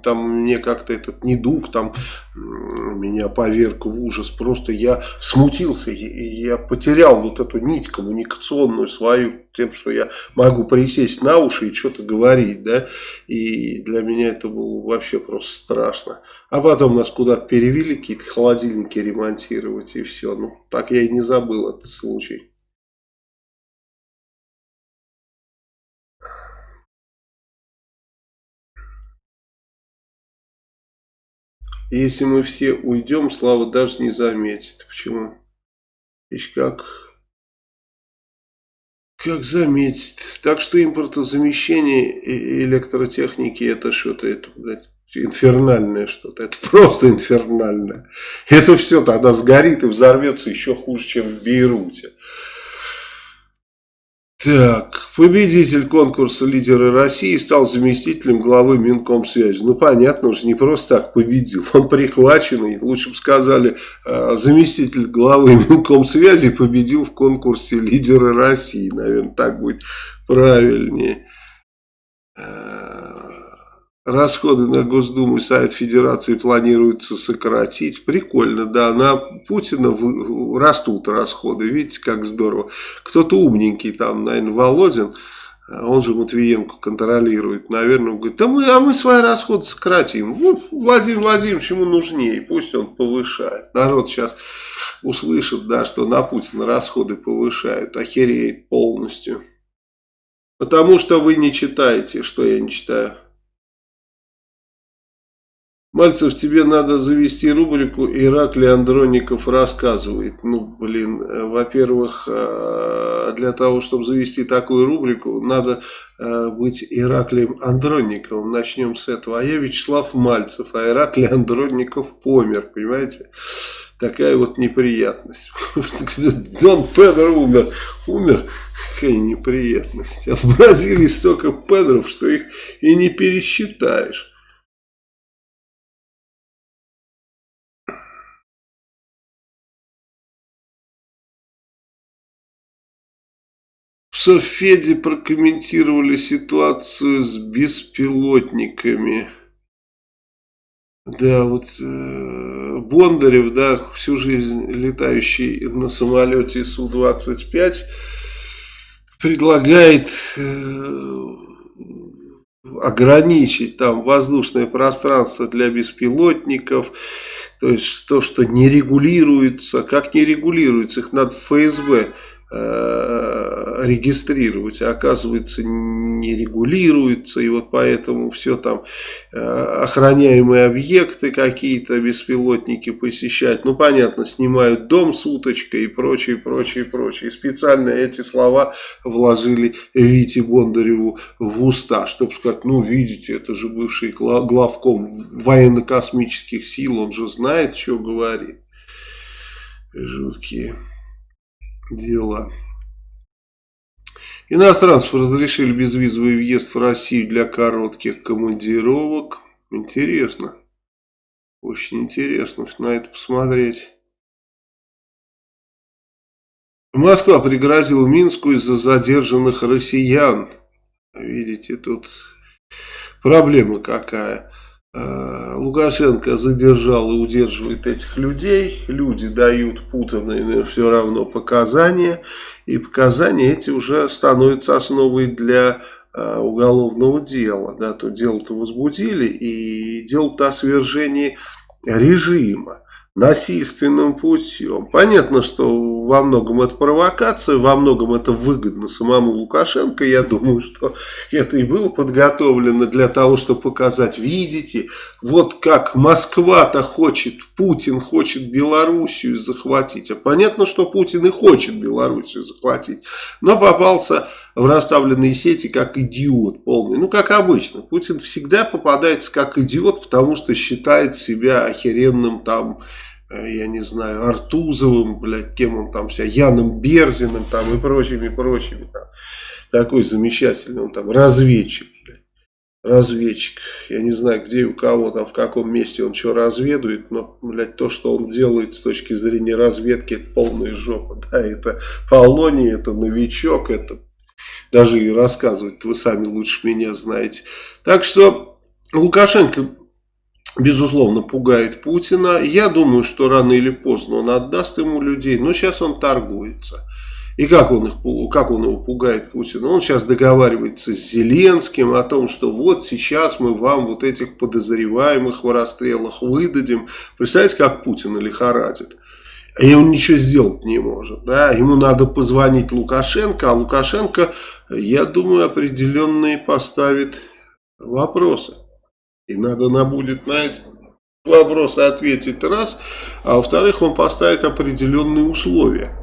там мне как-то этот недуг там меня поверг в ужас, просто я смутился, я потерял вот эту нить коммуникационную свою, тем, что я могу присесть на уши и что-то говорить, да, и для меня это было вообще просто страшно. А потом нас куда-то перевели, какие-то холодильники ремонтировать, и все, ну, так я и не забыл этот случай. Если мы все уйдем, Слава даже не заметит. Почему? Ишь как... Как заметит. Так что импортозамещение электротехники это что-то, это, блядь, инфернальное что-то. Это просто инфернальное. Это все тогда сгорит и взорвется еще хуже, чем в Бейруте. Так, победитель конкурса «Лидеры России» стал заместителем главы Минкомсвязи. Ну, понятно, уж не просто так победил. Он прихваченный, лучше бы сказали, э, заместитель главы Минкомсвязи победил в конкурсе «Лидеры России». Наверное, так будет правильнее. Расходы на Госдуму и Совет Федерации планируется сократить. Прикольно, да. На Путина растут расходы. Видите, как здорово. Кто-то умненький там, наверное, Володин, он же Матвиенко контролирует. Наверное, он говорит, да мы, а мы свои расходы сократим. Ну, Владимир Владимирович ему нужнее, пусть он повышает. Народ сейчас услышит, да, что на Путина расходы повышают, охереет полностью. Потому что вы не читаете, что я не читаю. Мальцев, тебе надо завести рубрику «Ираклий Андроников рассказывает». Ну, блин, э, во-первых, э, для того, чтобы завести такую рубрику, надо э, быть Ираклием Андронниковым. Начнем с этого. А я Вячеслав Мальцев, а Ираклий Андронников помер, понимаете? Такая вот неприятность. [laughs] Дон Педро умер. Умер. Какая неприятность. А в Бразилии столько Педров, что их и не пересчитаешь. Софеде прокомментировали ситуацию с беспилотниками. Да, вот э, Бондарев, да, всю жизнь летающий на самолете Су-25, предлагает э, ограничить там воздушное пространство для беспилотников, то есть то, что не регулируется, как не регулируется, их надо ФСБ регистрировать, а оказывается не регулируется, и вот поэтому все там э, охраняемые объекты какие-то беспилотники посещать, ну понятно, снимают дом с уточкой и прочее, прочее, прочее. И специально эти слова вложили Вите Бондареву в уста, чтобы сказать, ну видите, это же бывший главком военно-космических сил, он же знает, что говорит. Жуткие дела. Иностранцев разрешили безвизовый въезд в Россию для коротких командировок. Интересно. Очень интересно на это посмотреть. Москва пригрозила Минску из-за задержанных россиян. Видите, тут проблема какая. А, Лукашенко задержал и удерживает этих людей. Люди дают путанные все равно показания. И показания эти уже становятся основой для а, уголовного дела. Да, то дело-то возбудили и дело-то о свержении режима насильственным путем. Понятно, что во многом это провокация, во многом это выгодно самому Лукашенко. Я думаю, что это и было подготовлено для того, чтобы показать, видите, вот как Москва-то хочет, Путин хочет Белоруссию захватить. А понятно, что Путин и хочет Белоруссию захватить, но попался в расставленные сети как идиот полный. Ну, как обычно. Путин всегда попадается как идиот, потому что считает себя охеренным там, э, я не знаю, Артузовым, блядь, кем он там себя, Яном Берзиным там и прочими, прочими. Там. Такой замечательный, он там разведчик, блядь. Разведчик. Я не знаю, где и у кого там, в каком месте он что разведует, но, блядь, то, что он делает с точки зрения разведки, это полная жопа. Да, это Полоний, это новичок, это даже и рассказывать вы сами лучше меня знаете. Так что Лукашенко, безусловно, пугает Путина. Я думаю, что рано или поздно он отдаст ему людей, но сейчас он торгуется. И как он, их, как он его пугает Путина? Он сейчас договаривается с Зеленским о том, что вот сейчас мы вам вот этих подозреваемых в расстрелах выдадим. Представляете, как Путина лихорадит? И он ничего сделать не может. Да? Ему надо позвонить Лукашенко, а Лукашенко, я думаю, определенные поставит вопросы. И надо нам будет на эти вопросы ответить раз, а во-вторых, он поставит определенные условия.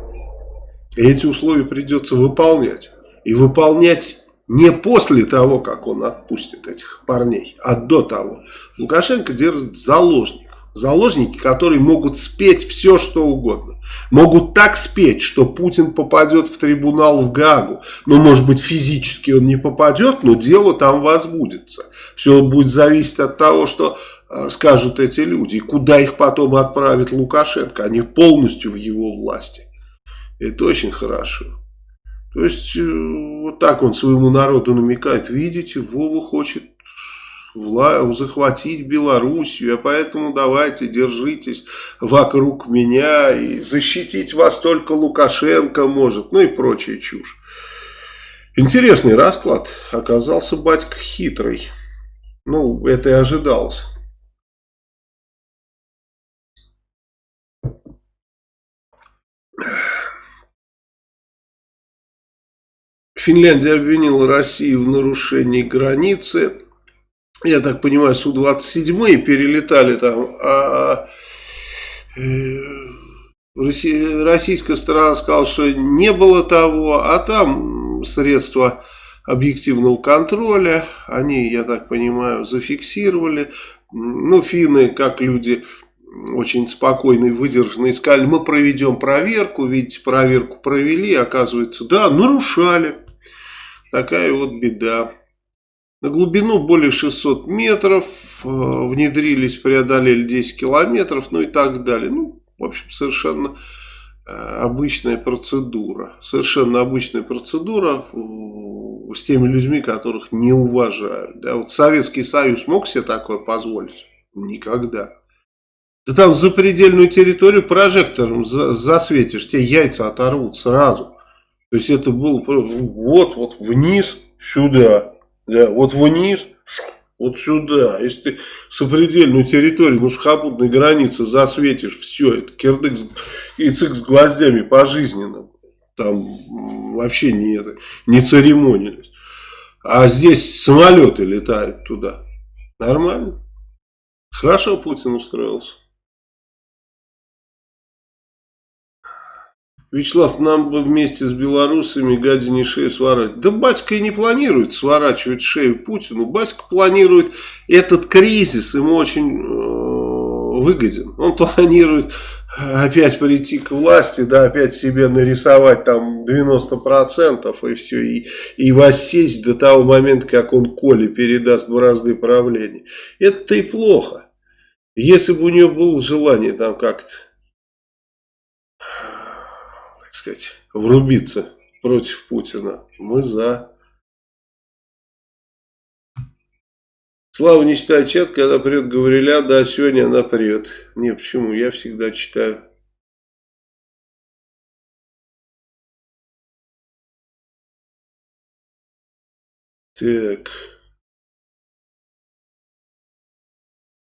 И эти условия придется выполнять. И выполнять не после того, как он отпустит этих парней, а до того. Лукашенко держит заложник заложники, которые могут спеть все, что угодно. Могут так спеть, что Путин попадет в трибунал в Гагу. Ну, может быть, физически он не попадет, но дело там возбудится. Все будет зависеть от того, что э, скажут эти люди. И куда их потом отправит Лукашенко. Они полностью в его власти. Это очень хорошо. То есть, э, вот так он своему народу намекает. Видите, Вова хочет захватить Белоруссию, а поэтому давайте держитесь вокруг меня и защитить вас только Лукашенко может, ну и прочая чушь. Интересный расклад. Оказался батька хитрый. Ну, это и ожидалось. Финляндия обвинила Россию в нарушении границы я так понимаю, Су-27 перелетали там, а э, российская сторона сказала, что не было того, а там средства объективного контроля, они, я так понимаю, зафиксировали. Ну, финны, как люди очень спокойные, выдержанные, сказали, мы проведем проверку, видите, проверку провели, оказывается, да, нарушали. Такая вот беда. На глубину более 600 метров, э, внедрились, преодолели 10 километров, ну и так далее. Ну, в общем, совершенно э, обычная процедура. Совершенно обычная процедура с теми людьми, которых не уважают. Да, вот Советский Союз мог себе такое позволить? Никогда. Да там за предельную территорию прожектором засветишь, тебе яйца оторвут сразу. То есть это было вот, вот вниз, сюда. Да, вот вниз, вот сюда. Если ты сопредельную территорию, ну, сухопутной границы засветишь, все, это кирдык и цик с гвоздями пожизненно. Там вообще не, это, не церемонились. А здесь самолеты летают туда. Нормально. Хорошо Путин устроился. Вячеслав, нам бы вместе с белорусами гадине шею сворачивать. Да батька и не планирует сворачивать шею Путину. Батька планирует этот кризис, ему очень э, выгоден. Он [laughs] планирует опять прийти к власти, да, опять себе нарисовать там 90% и все, и, и воссесть до того момента, как он Коле передаст бразды правления. Это-то и плохо. Если бы у нее было желание там как-то, сказать, врубиться против Путина, мы за. Слава не читает чат, когда придет Гавриля, да, сегодня она придет. Не, почему? Я всегда читаю. Так.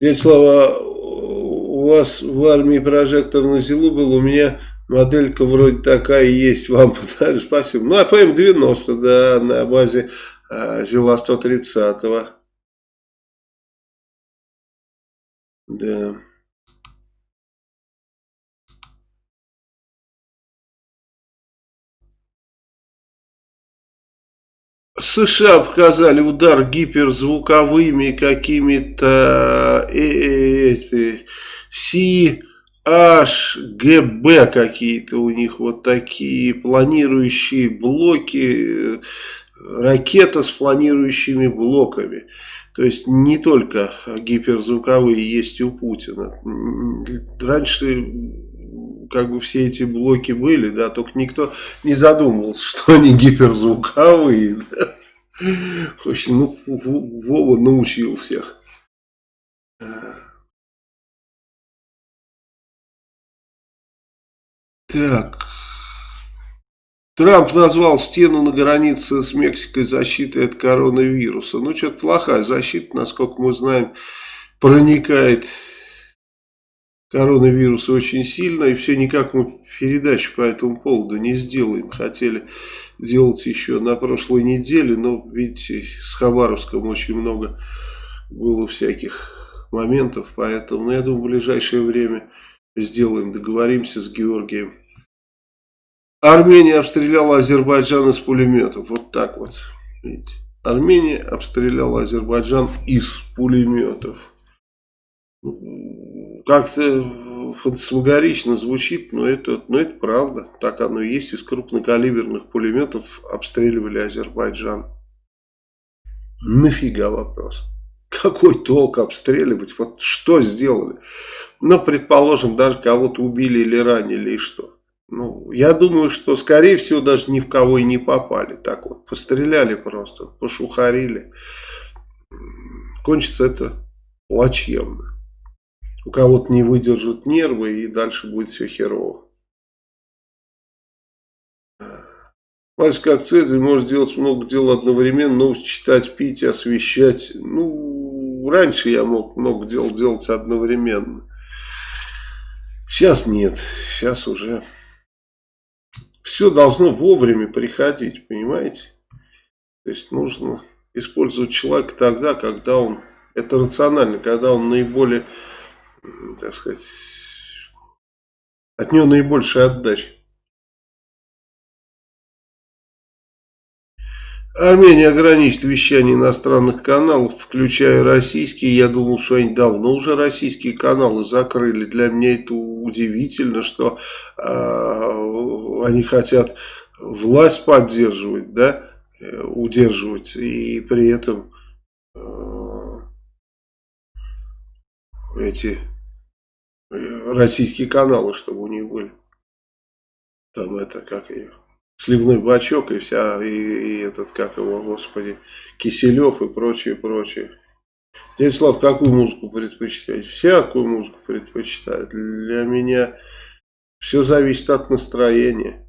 Дядя Слава, у вас в армии прожектор на зилу был, у меня моделька вроде такая есть, вам подарю, спасибо. Ну, АПМ-90, да, на базе а, Зила 130 -го. Да. США показали удар гиперзвуковыми какими-то э, э, CHGB какие-то у них вот такие планирующие блоки, э, ракета с планирующими блоками. То есть не только гиперзвуковые есть у Путина. Раньше как бы все эти блоки были, да, только никто не задумывался, что они гиперзвуковые. Да. Ну, Вова научил всех. Так. Трамп назвал стену на границе с Мексикой защитой от коронавируса. Ну, что-то плохая защита, насколько мы знаем, проникает коронавирус очень сильно. И все никак мы передачу по этому поводу не сделаем. Хотели делать еще на прошлой неделе, но, видите, с Хабаровском очень много было всяких моментов. Поэтому, ну, я думаю, в ближайшее время сделаем, договоримся с Георгием. Армения обстреляла Азербайджан из пулеметов. Вот так вот. Видите? Армения обстреляла Азербайджан из пулеметов. Как-то фантасмагорично звучит, но это, но это правда. Так оно и есть. Из крупнокалиберных пулеметов обстреливали Азербайджан. Нафига вопрос? Какой толк обстреливать? Вот что сделали? Ну, предположим, даже кого-то убили или ранили, и что? Ну, я думаю, что, скорее всего, даже ни в кого и не попали. Так вот, постреляли просто, пошухарили. Кончится это плачевно. У кого-то не выдержат нервы, и дальше будет все херово. Мальчик как Цезарь может делать много дел одновременно, новости читать, пить, освещать. Ну, раньше я мог много дел делать одновременно. Сейчас нет, сейчас уже все должно вовремя приходить, понимаете? То есть нужно использовать человека тогда, когда он, это рационально, когда он наиболее, так сказать, от него наибольшая отдача. Армения ограничит вещание иностранных каналов, включая российские. Я думал, что они давно уже российские каналы закрыли. Для меня это удивительно, что э, они хотят власть поддерживать, да, э, удерживать, и при этом э, эти э, российские каналы, чтобы у них были. Там это, как ее сливной бачок и вся, и, и этот, как его, господи, Киселев и прочее, прочее. Дядя Слав, какую музыку предпочитаете? Всякую музыку предпочитаю. Для меня все зависит от настроения.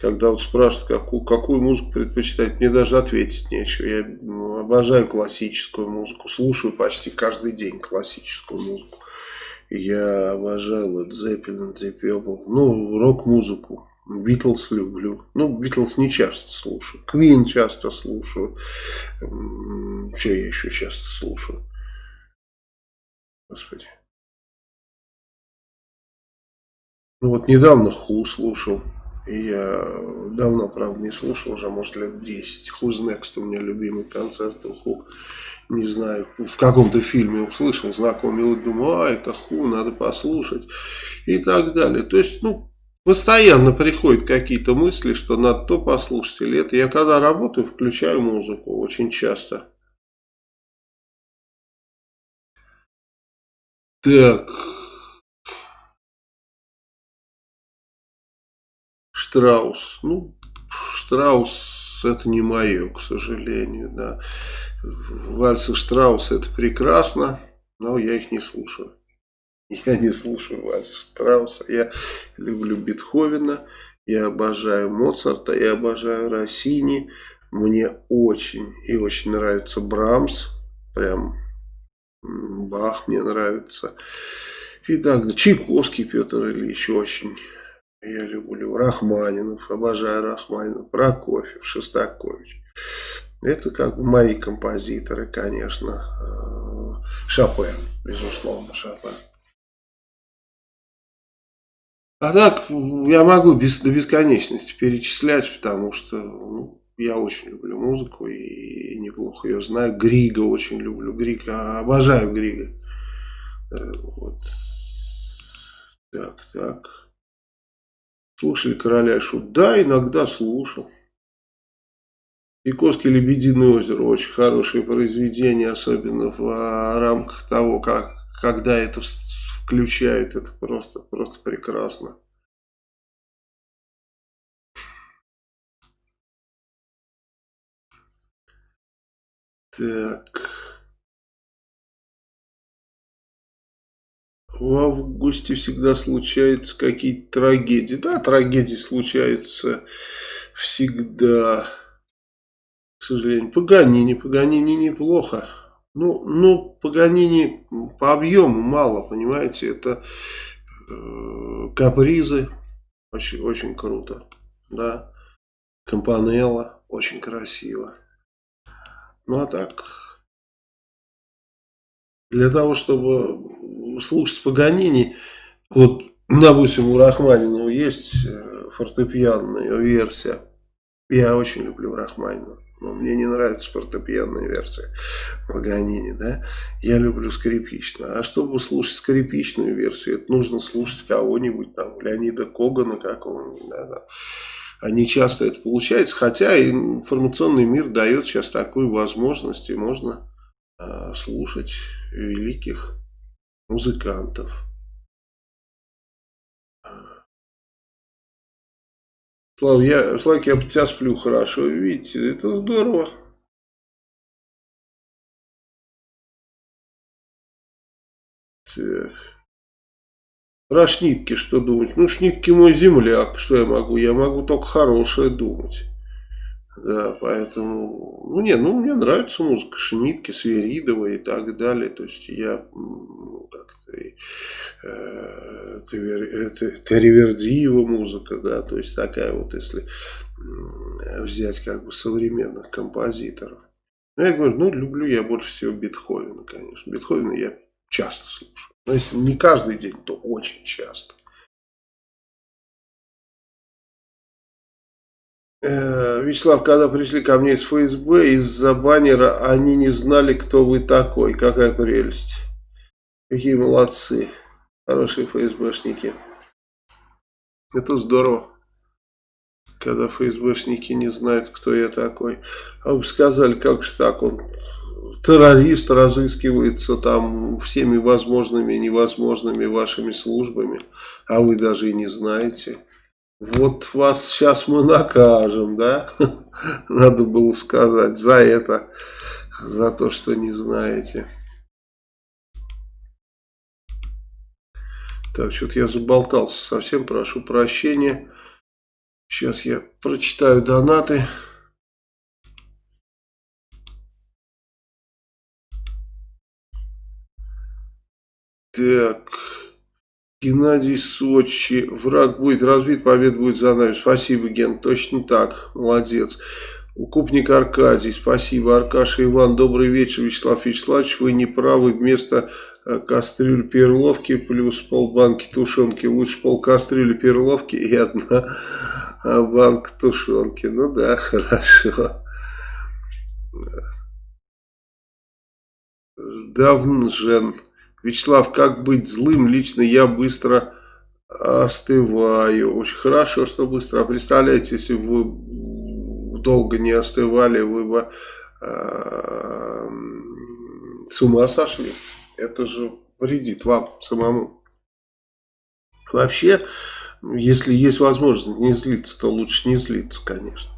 Когда вот спрашивают, какую, какую музыку предпочитать, мне даже ответить нечего. Я ну, обожаю классическую музыку, слушаю почти каждый день классическую музыку. Я обожаю Led Zeppelin, Purple, ну, рок-музыку. Битлз люблю. Ну, Битлз не часто слушаю. Квин часто слушаю. Что я еще часто слушаю? Господи. Ну вот недавно Ху слушал. И я давно, правда, не слушал, уже, может, лет 10. Who's Next у меня любимый концерт Ху. не знаю, в каком-то фильме услышал мелодию, думаю, а, это ху, надо послушать и так далее. То есть, ну, постоянно приходят какие-то мысли, что надо то послушать или это. Я когда работаю, включаю музыку очень часто. Так. Штраус. Ну, Штраус это не мое, к сожалению, да. Вальсы Штрауса это прекрасно, но я их не слушаю. Я не слушаю Вальса Штрауса. Я люблю Бетховена, я обожаю Моцарта, я обожаю Россини. Мне очень и очень нравится Брамс. Прям Бах мне нравится. И так, Чайковский Петр Ильич очень я люблю. Рахманинов, обожаю Рахманинов, Прокофьев, Шостакович. Это как бы мои композиторы, конечно. Э, Шопен, безусловно, Шопен. А так, я могу без, до бесконечности перечислять, потому что ну, я очень люблю музыку и неплохо ее знаю. Грига очень люблю. Грига, обожаю Грига. Э, вот. Так, так. Слушали короля шут? Да, иногда слушал. Чайковский «Лебединое озеро» очень хорошее произведение, особенно в а, рамках того, как, когда это включают, это просто, просто прекрасно. Так. В августе всегда случаются какие-то трагедии. Да, трагедии случаются всегда. К сожалению. Паганини. Паганини неплохо. Ну, ну, Паганини по объему мало, понимаете. Это э, капризы. Очень, очень круто. Да. Компанелла. Очень красиво. Ну, а так... Для того, чтобы слушать Паганини, вот, допустим, у Рахманинова есть э, фортепианная версия. Я очень люблю Рахманинова. Но мне не нравится фортепианная версия Паганини, да. Я люблю скрипичную. А чтобы слушать скрипичную версию, это нужно слушать кого-нибудь там, Леонида Когана какого-нибудь, да, да. Часто это получается, хотя информационный мир дает сейчас такую возможность, и можно э, слушать великих музыкантов. Слав, я, Славик, я тебя сплю хорошо, видите, это здорово. Так. Про Шнитки что думать? Ну, Шнитки мой земляк, что я могу? Я могу только хорошее думать. Да, поэтому, ну не, ну мне нравится музыка Шнитки, Сверидова и так далее. То есть я как-то э, Теревердиева музыка, да, то есть такая вот, если взять как бы современных композиторов. Ну, я говорю, ну люблю я больше всего Бетховена, конечно. Бетховена я часто слушаю. Но если не каждый день, то очень часто. Вячеслав, когда пришли ко мне из ФСБ, из-за баннера они не знали, кто вы такой. Какая прелесть. Какие молодцы. Хорошие ФСБшники. Это здорово. Когда ФСБшники не знают, кто я такой. А вы сказали, как же так, он террорист разыскивается там всеми возможными и невозможными вашими службами, а вы даже и не знаете. Вот вас сейчас мы накажем, да? [laughs] Надо было сказать за это, за то, что не знаете. Так, что-то я заболтался совсем, прошу прощения. Сейчас я прочитаю донаты. Так... Геннадий Сочи. Враг будет разбит, победа будет за нами. Спасибо, Ген. Точно так. Молодец. Укупник Аркадий. Спасибо. Аркаша Иван. Добрый вечер, Вячеслав Вячеславович. Вы не правы. Вместо э, кастрюли перловки плюс полбанки тушенки. Лучше пол кастрюли перловки и одна банка тушенки. Ну да, [laughs] хорошо. Давнжен. Вячеслав, как быть злым? Лично я быстро остываю. Очень хорошо, что быстро. А представляете, если бы вы долго не остывали, вы бы э, с ума сошли. Это же вредит вам самому. Вообще, если есть возможность не злиться, то лучше не злиться, конечно.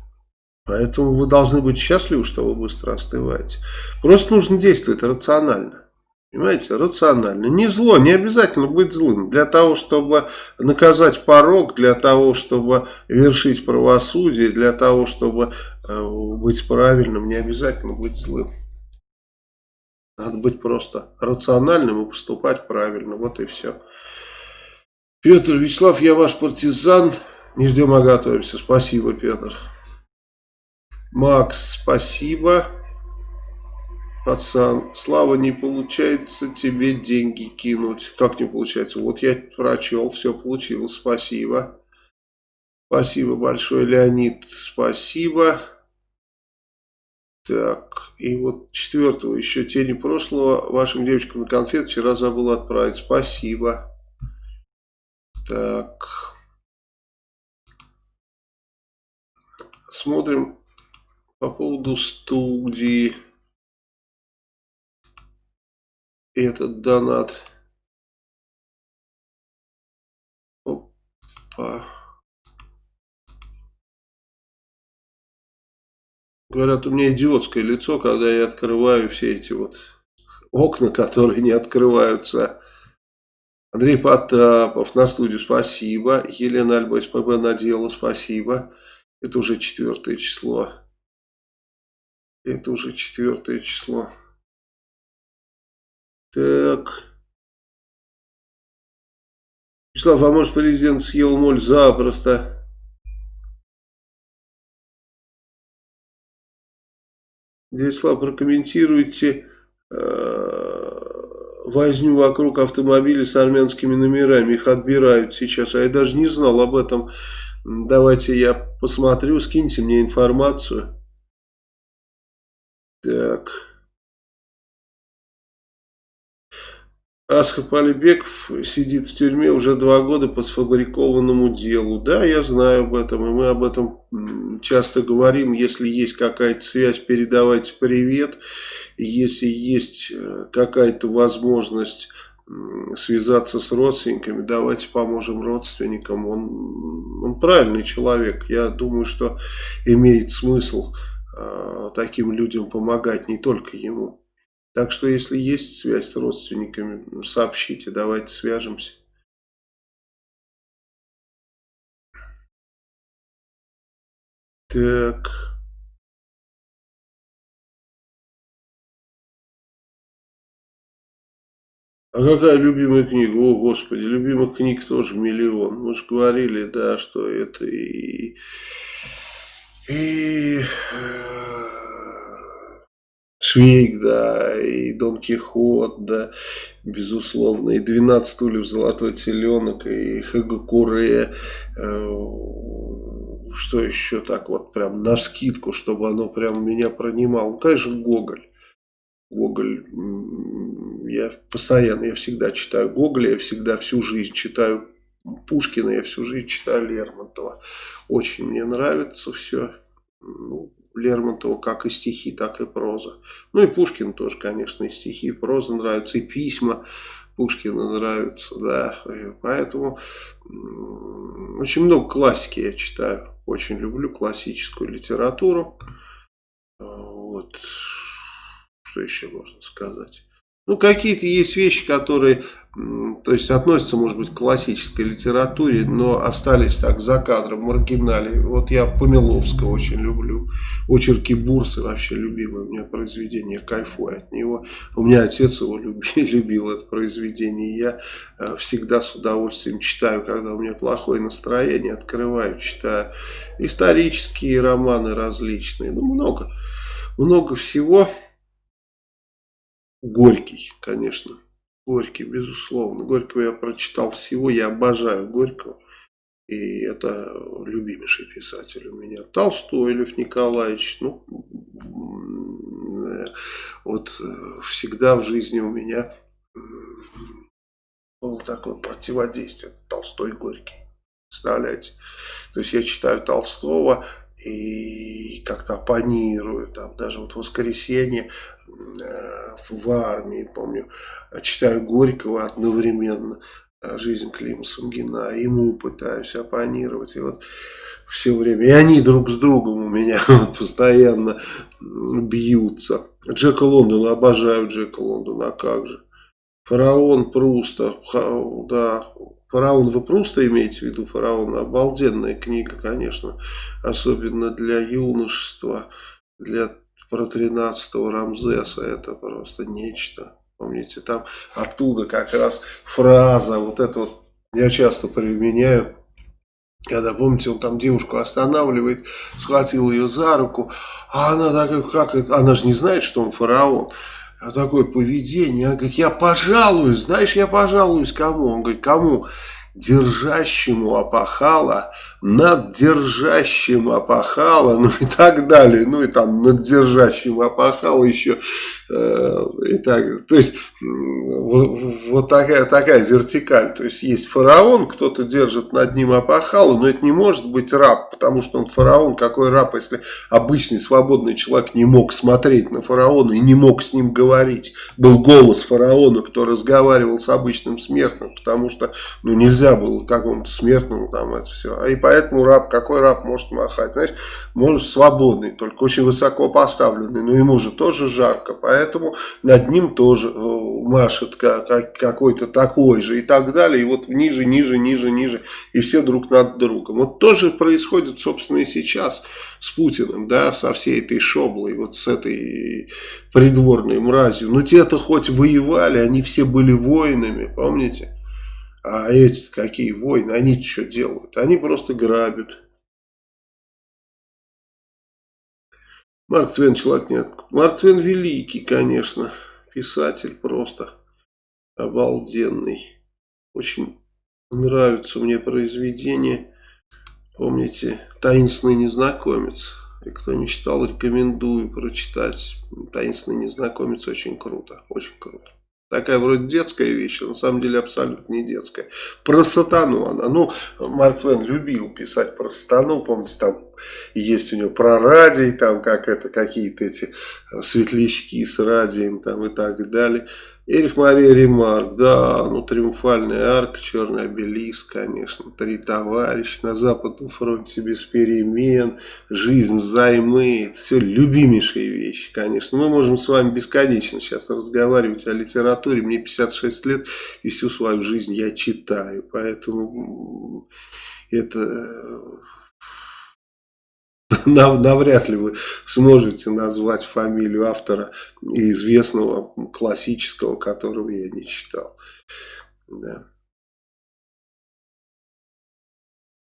Поэтому вы должны быть счастливы, что вы быстро остываете. Просто нужно действовать рационально. Понимаете, рационально. Не зло, не обязательно быть злым. Для того, чтобы наказать порог, для того, чтобы вершить правосудие, для того, чтобы э, быть правильным, не обязательно быть злым. Надо быть просто рациональным и поступать правильно. Вот и все. Петр Вячеслав, я ваш партизан. Не ждем, а готовимся. Спасибо, Петр. Макс, спасибо. Пацан, Слава, не получается тебе деньги кинуть. Как не получается? Вот я прочел, все получилось. Спасибо. Спасибо большое, Леонид. Спасибо. Так, и вот четвертого, еще тени прошлого, вашим девочкам на конфет вчера забыл отправить. Спасибо. Так. Смотрим по поводу студии. Этот донат. Опа. Говорят, у меня идиотское лицо, когда я открываю все эти вот окна, которые не открываются. Андрей Потапов на студию, спасибо. Елена Альба СПБ надела, спасибо. Это уже четвертое число. Это уже четвертое число. Так. Вячеслав, а может президент съел моль запросто? Вячеслав, прокомментируйте э, возню вокруг автомобилей с армянскими номерами. Их отбирают сейчас. А я даже не знал об этом. Давайте я посмотрю, скиньте мне информацию. Так. Асхаб Алибеков сидит в тюрьме уже два года по сфабрикованному делу. Да, я знаю об этом, и мы об этом часто говорим. Если есть какая-то связь, передавайте привет. Если есть э, какая-то возможность связаться с родственниками, давайте поможем родственникам. Он, он правильный человек. Я думаю, что имеет смысл Э, таким людям помогать, не только ему. Так что, если есть связь с родственниками, сообщите, давайте свяжемся. Так. А какая любимая книга? О, Господи, любимых книг тоже миллион. Мы же говорили, да, что это и и э, Швейк, да, и Дон Кихот, да, безусловно, и 12 стульев Золотой Теленок, и Хагакуре, э, что еще так вот прям на скидку, чтобы оно прям меня пронимало. Ну, конечно, Гоголь. Гоголь, я постоянно, я всегда читаю Гоголя, я всегда всю жизнь читаю Пушкина, я всю жизнь читаю Лермонтова. Очень мне нравится все. Ну, Лермонтова как и стихи, так и проза. Ну и Пушкин тоже, конечно, и стихи, и проза нравятся, и письма Пушкина нравятся, да. И поэтому очень много классики я читаю. Очень люблю классическую литературу. Вот. Что еще можно сказать? Ну, какие-то есть вещи, которые то есть относятся, может быть, к классической литературе, но остались так за кадром, в маргинале. Вот я Помиловского очень люблю, очерки Бурсы вообще любимое у меня произведение, кайфую от него. У меня отец его [laughs] любил, любил это произведение, я э, всегда с удовольствием читаю, когда у меня плохое настроение, открываю, читаю исторические романы различные, ну много, много всего. Горький, конечно. Горький, безусловно. Горького я прочитал всего, я обожаю Горького. И это любимейший писатель у меня. Толстой, Лев Николаевич. Ну, вот э, всегда в жизни у меня было такое противодействие. Толстой Горький. Представляете? То есть я читаю Толстого и как-то оппонирую. Там, даже вот в воскресенье э, в армии, помню, читаю Горького одновременно жизнь Клима Сунгина, ему пытаюсь оппонировать. И вот все время, и они друг с другом у меня [laughs] постоянно бьются. Джека Лондона, обожаю Джека Лондона, а как же. Фараон Пруста, да, Фараон вы просто имеете в виду Фараон, обалденная книга, конечно, особенно для юношества, для про 13-го Рамзеса, это просто нечто. Помните, там оттуда как раз фраза, вот это вот я часто применяю, когда, помните, он там девушку останавливает, схватил ее за руку, а она такая, как это, она же не знает, что он фараон. А такое поведение, она говорит, я пожалуюсь, знаешь, я пожалуюсь кому? Он говорит, кому? Держащему опахала, над держащим опахала, ну и так далее, ну и там над держащим опахала еще, э, и так, то есть вот, вот такая, такая вертикаль, то есть есть фараон, кто-то держит над ним опахала, но это не может быть раб, потому что он фараон, какой раб, если обычный свободный человек не мог смотреть на фараона и не мог с ним говорить, был голос фараона, кто разговаривал с обычным смертным, потому что ну нельзя нельзя было какому-то смертному там это все. А и поэтому раб, какой раб может махать? Знаешь, может свободный, только очень высоко поставленный, но ему же тоже жарко, поэтому над ним тоже э, машет какой-то такой же и так далее. И вот ниже, ниже, ниже, ниже, и все друг над другом. Вот тоже происходит, собственно, и сейчас с Путиным, да, со всей этой шоблой, вот с этой придворной мразью. Но те-то хоть воевали, они все были воинами, помните? А эти какие войны, они что делают? Они просто грабят. Марк Твен человек нет. Марк Твен великий, конечно. Писатель просто обалденный. Очень нравится мне произведение. Помните, «Таинственный незнакомец». И кто не читал, рекомендую прочитать. «Таинственный незнакомец» очень круто. Очень круто. Такая вроде детская вещь, а на самом деле абсолютно не детская. Про сатану она. Ну, Марк Твен любил писать про сатану. Помните, там есть у него про радий, там как это, какие-то эти светлячки с радием там и так далее. Эрих Мария Ремарк, да, ну триумфальная арка, черный обелиск, конечно, три товарища на Западном фронте без перемен, жизнь взаймы, это все любимейшие вещи, конечно. Мы можем с вами бесконечно сейчас разговаривать о литературе, мне 56 лет и всю свою жизнь я читаю, поэтому это [laughs] навряд ли вы сможете назвать фамилию автора известного классического, которого я не читал. Да.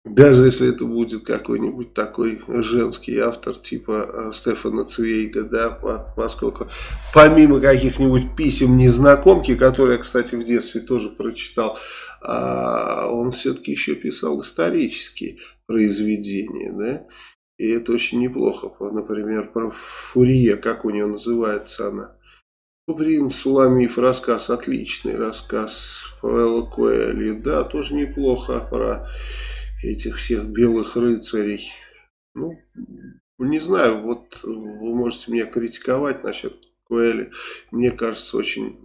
Даже если это будет какой-нибудь такой женский автор, типа э, Стефана Цвейга, да, поскольку помимо каких-нибудь писем незнакомки, которые я, кстати, в детстве тоже прочитал, а, он все-таки еще писал исторические произведения, да, и это очень неплохо. Например, про Фурье, как у нее называется она. Куприн Суламиф, рассказ, отличный рассказ Павела Коэли. Да, тоже неплохо про этих всех белых рыцарей. Ну, не знаю, вот вы можете меня критиковать насчет Коэли. Мне кажется, очень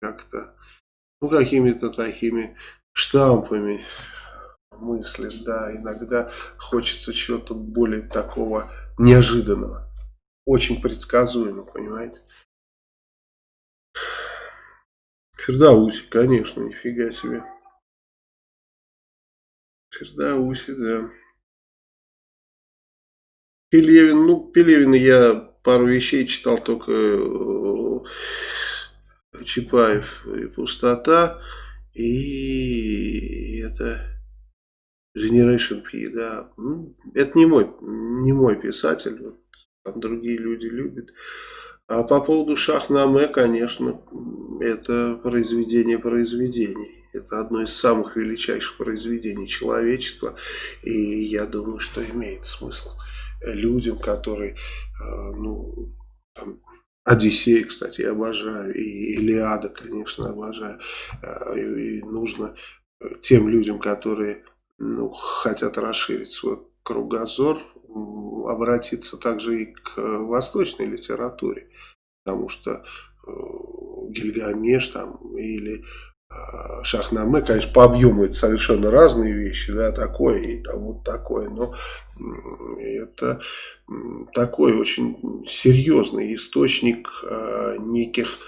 как-то, ну, какими-то такими штампами мыслит, да, иногда хочется чего-то более такого неожиданного, очень предсказуемо, понимаете. Фердауси, конечно, нифига себе. Фердауси, да. Пелевин, ну, Пелевина я пару вещей читал, только э, Чапаев и Пустота, и это Generation P, да. Ну, это не мой, не мой писатель, вот, там другие люди любят. А по поводу Шахнаме, конечно, это произведение произведений. Это одно из самых величайших произведений человечества. И я думаю, что имеет смысл людям, которые, э, ну, там, Одиссей, кстати, я обожаю, и Илиада, конечно, обожаю. Э, и нужно тем людям, которые ну, хотят расширить свой кругозор, обратиться также и к восточной литературе, потому что э, Гильгамеш там или э, Шахнаме, конечно, по объему это совершенно разные вещи, да, такое и там вот такое, но это такой очень серьезный источник э, неких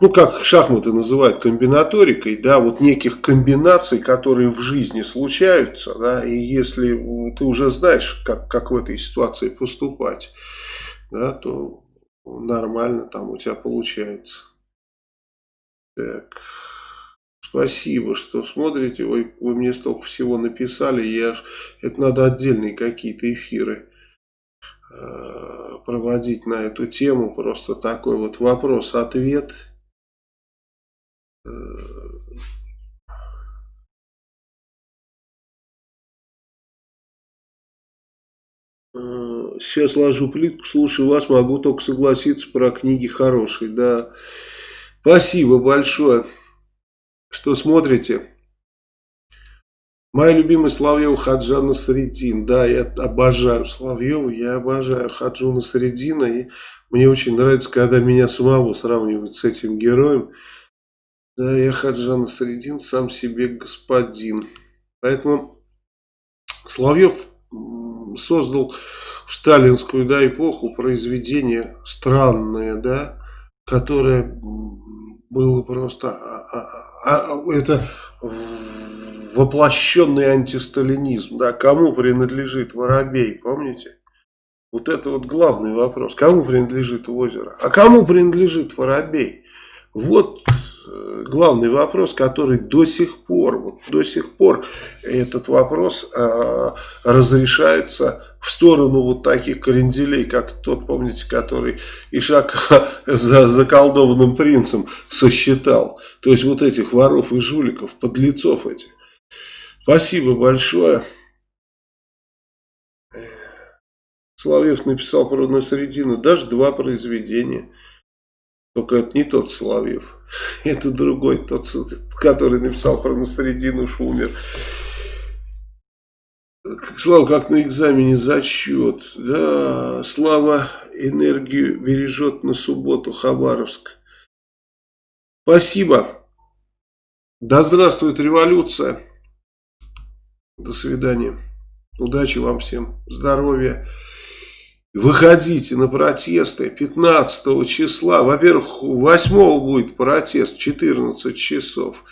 ну, как шахматы называют комбинаторикой, да, вот неких комбинаций, которые в жизни случаются, да, и если ты уже знаешь, как, как в этой ситуации поступать, да, то нормально там у тебя получается. Так, спасибо, что смотрите, вы, вы мне столько всего написали, я, это надо отдельные какие-то эфиры э, проводить на эту тему, просто такой вот вопрос-ответ – Сейчас ложу плитку, слушаю вас, могу только согласиться про книги хорошие. Да, спасибо большое, что смотрите. Моя любимая Соловьева Хаджана Средин. Да, я обожаю Соловьева, я обожаю Хаджуна Средина. И мне очень нравится, когда меня самого сравнивают с этим героем. Да, я Хаджан Средин, сам себе господин. Поэтому Соловьев создал в сталинскую да, эпоху произведение странное, да, которое было просто а, а, а, это воплощенный антисталинизм. Да, кому принадлежит Воробей, помните? Вот это вот главный вопрос. Кому принадлежит озеро? А кому принадлежит Воробей? Вот главный вопрос, который до сих пор, вот до сих пор этот вопрос э, разрешается в сторону вот таких кренделей, как тот, помните, который Ишака [laughs] за заколдованным принцем сосчитал. То есть вот этих воров и жуликов, подлецов этих. Спасибо большое. Соловьев написал про Насредина даже два произведения. Только это не тот Соловьев. Это другой, тот, который написал про Насредину, уж умер. Слава, как на экзамене зачет. Да, Слава энергию бережет на субботу Хабаровск. Спасибо. Да здравствует революция. До свидания. Удачи вам всем. Здоровья. Выходите на протесты 15 числа. Во-первых, 8 будет протест 14 часов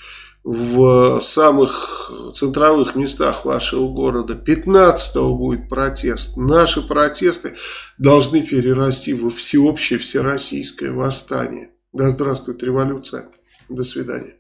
в самых центровых местах вашего города. 15 будет протест. Наши протесты должны перерасти во всеобщее всероссийское восстание. Да здравствует революция. До свидания.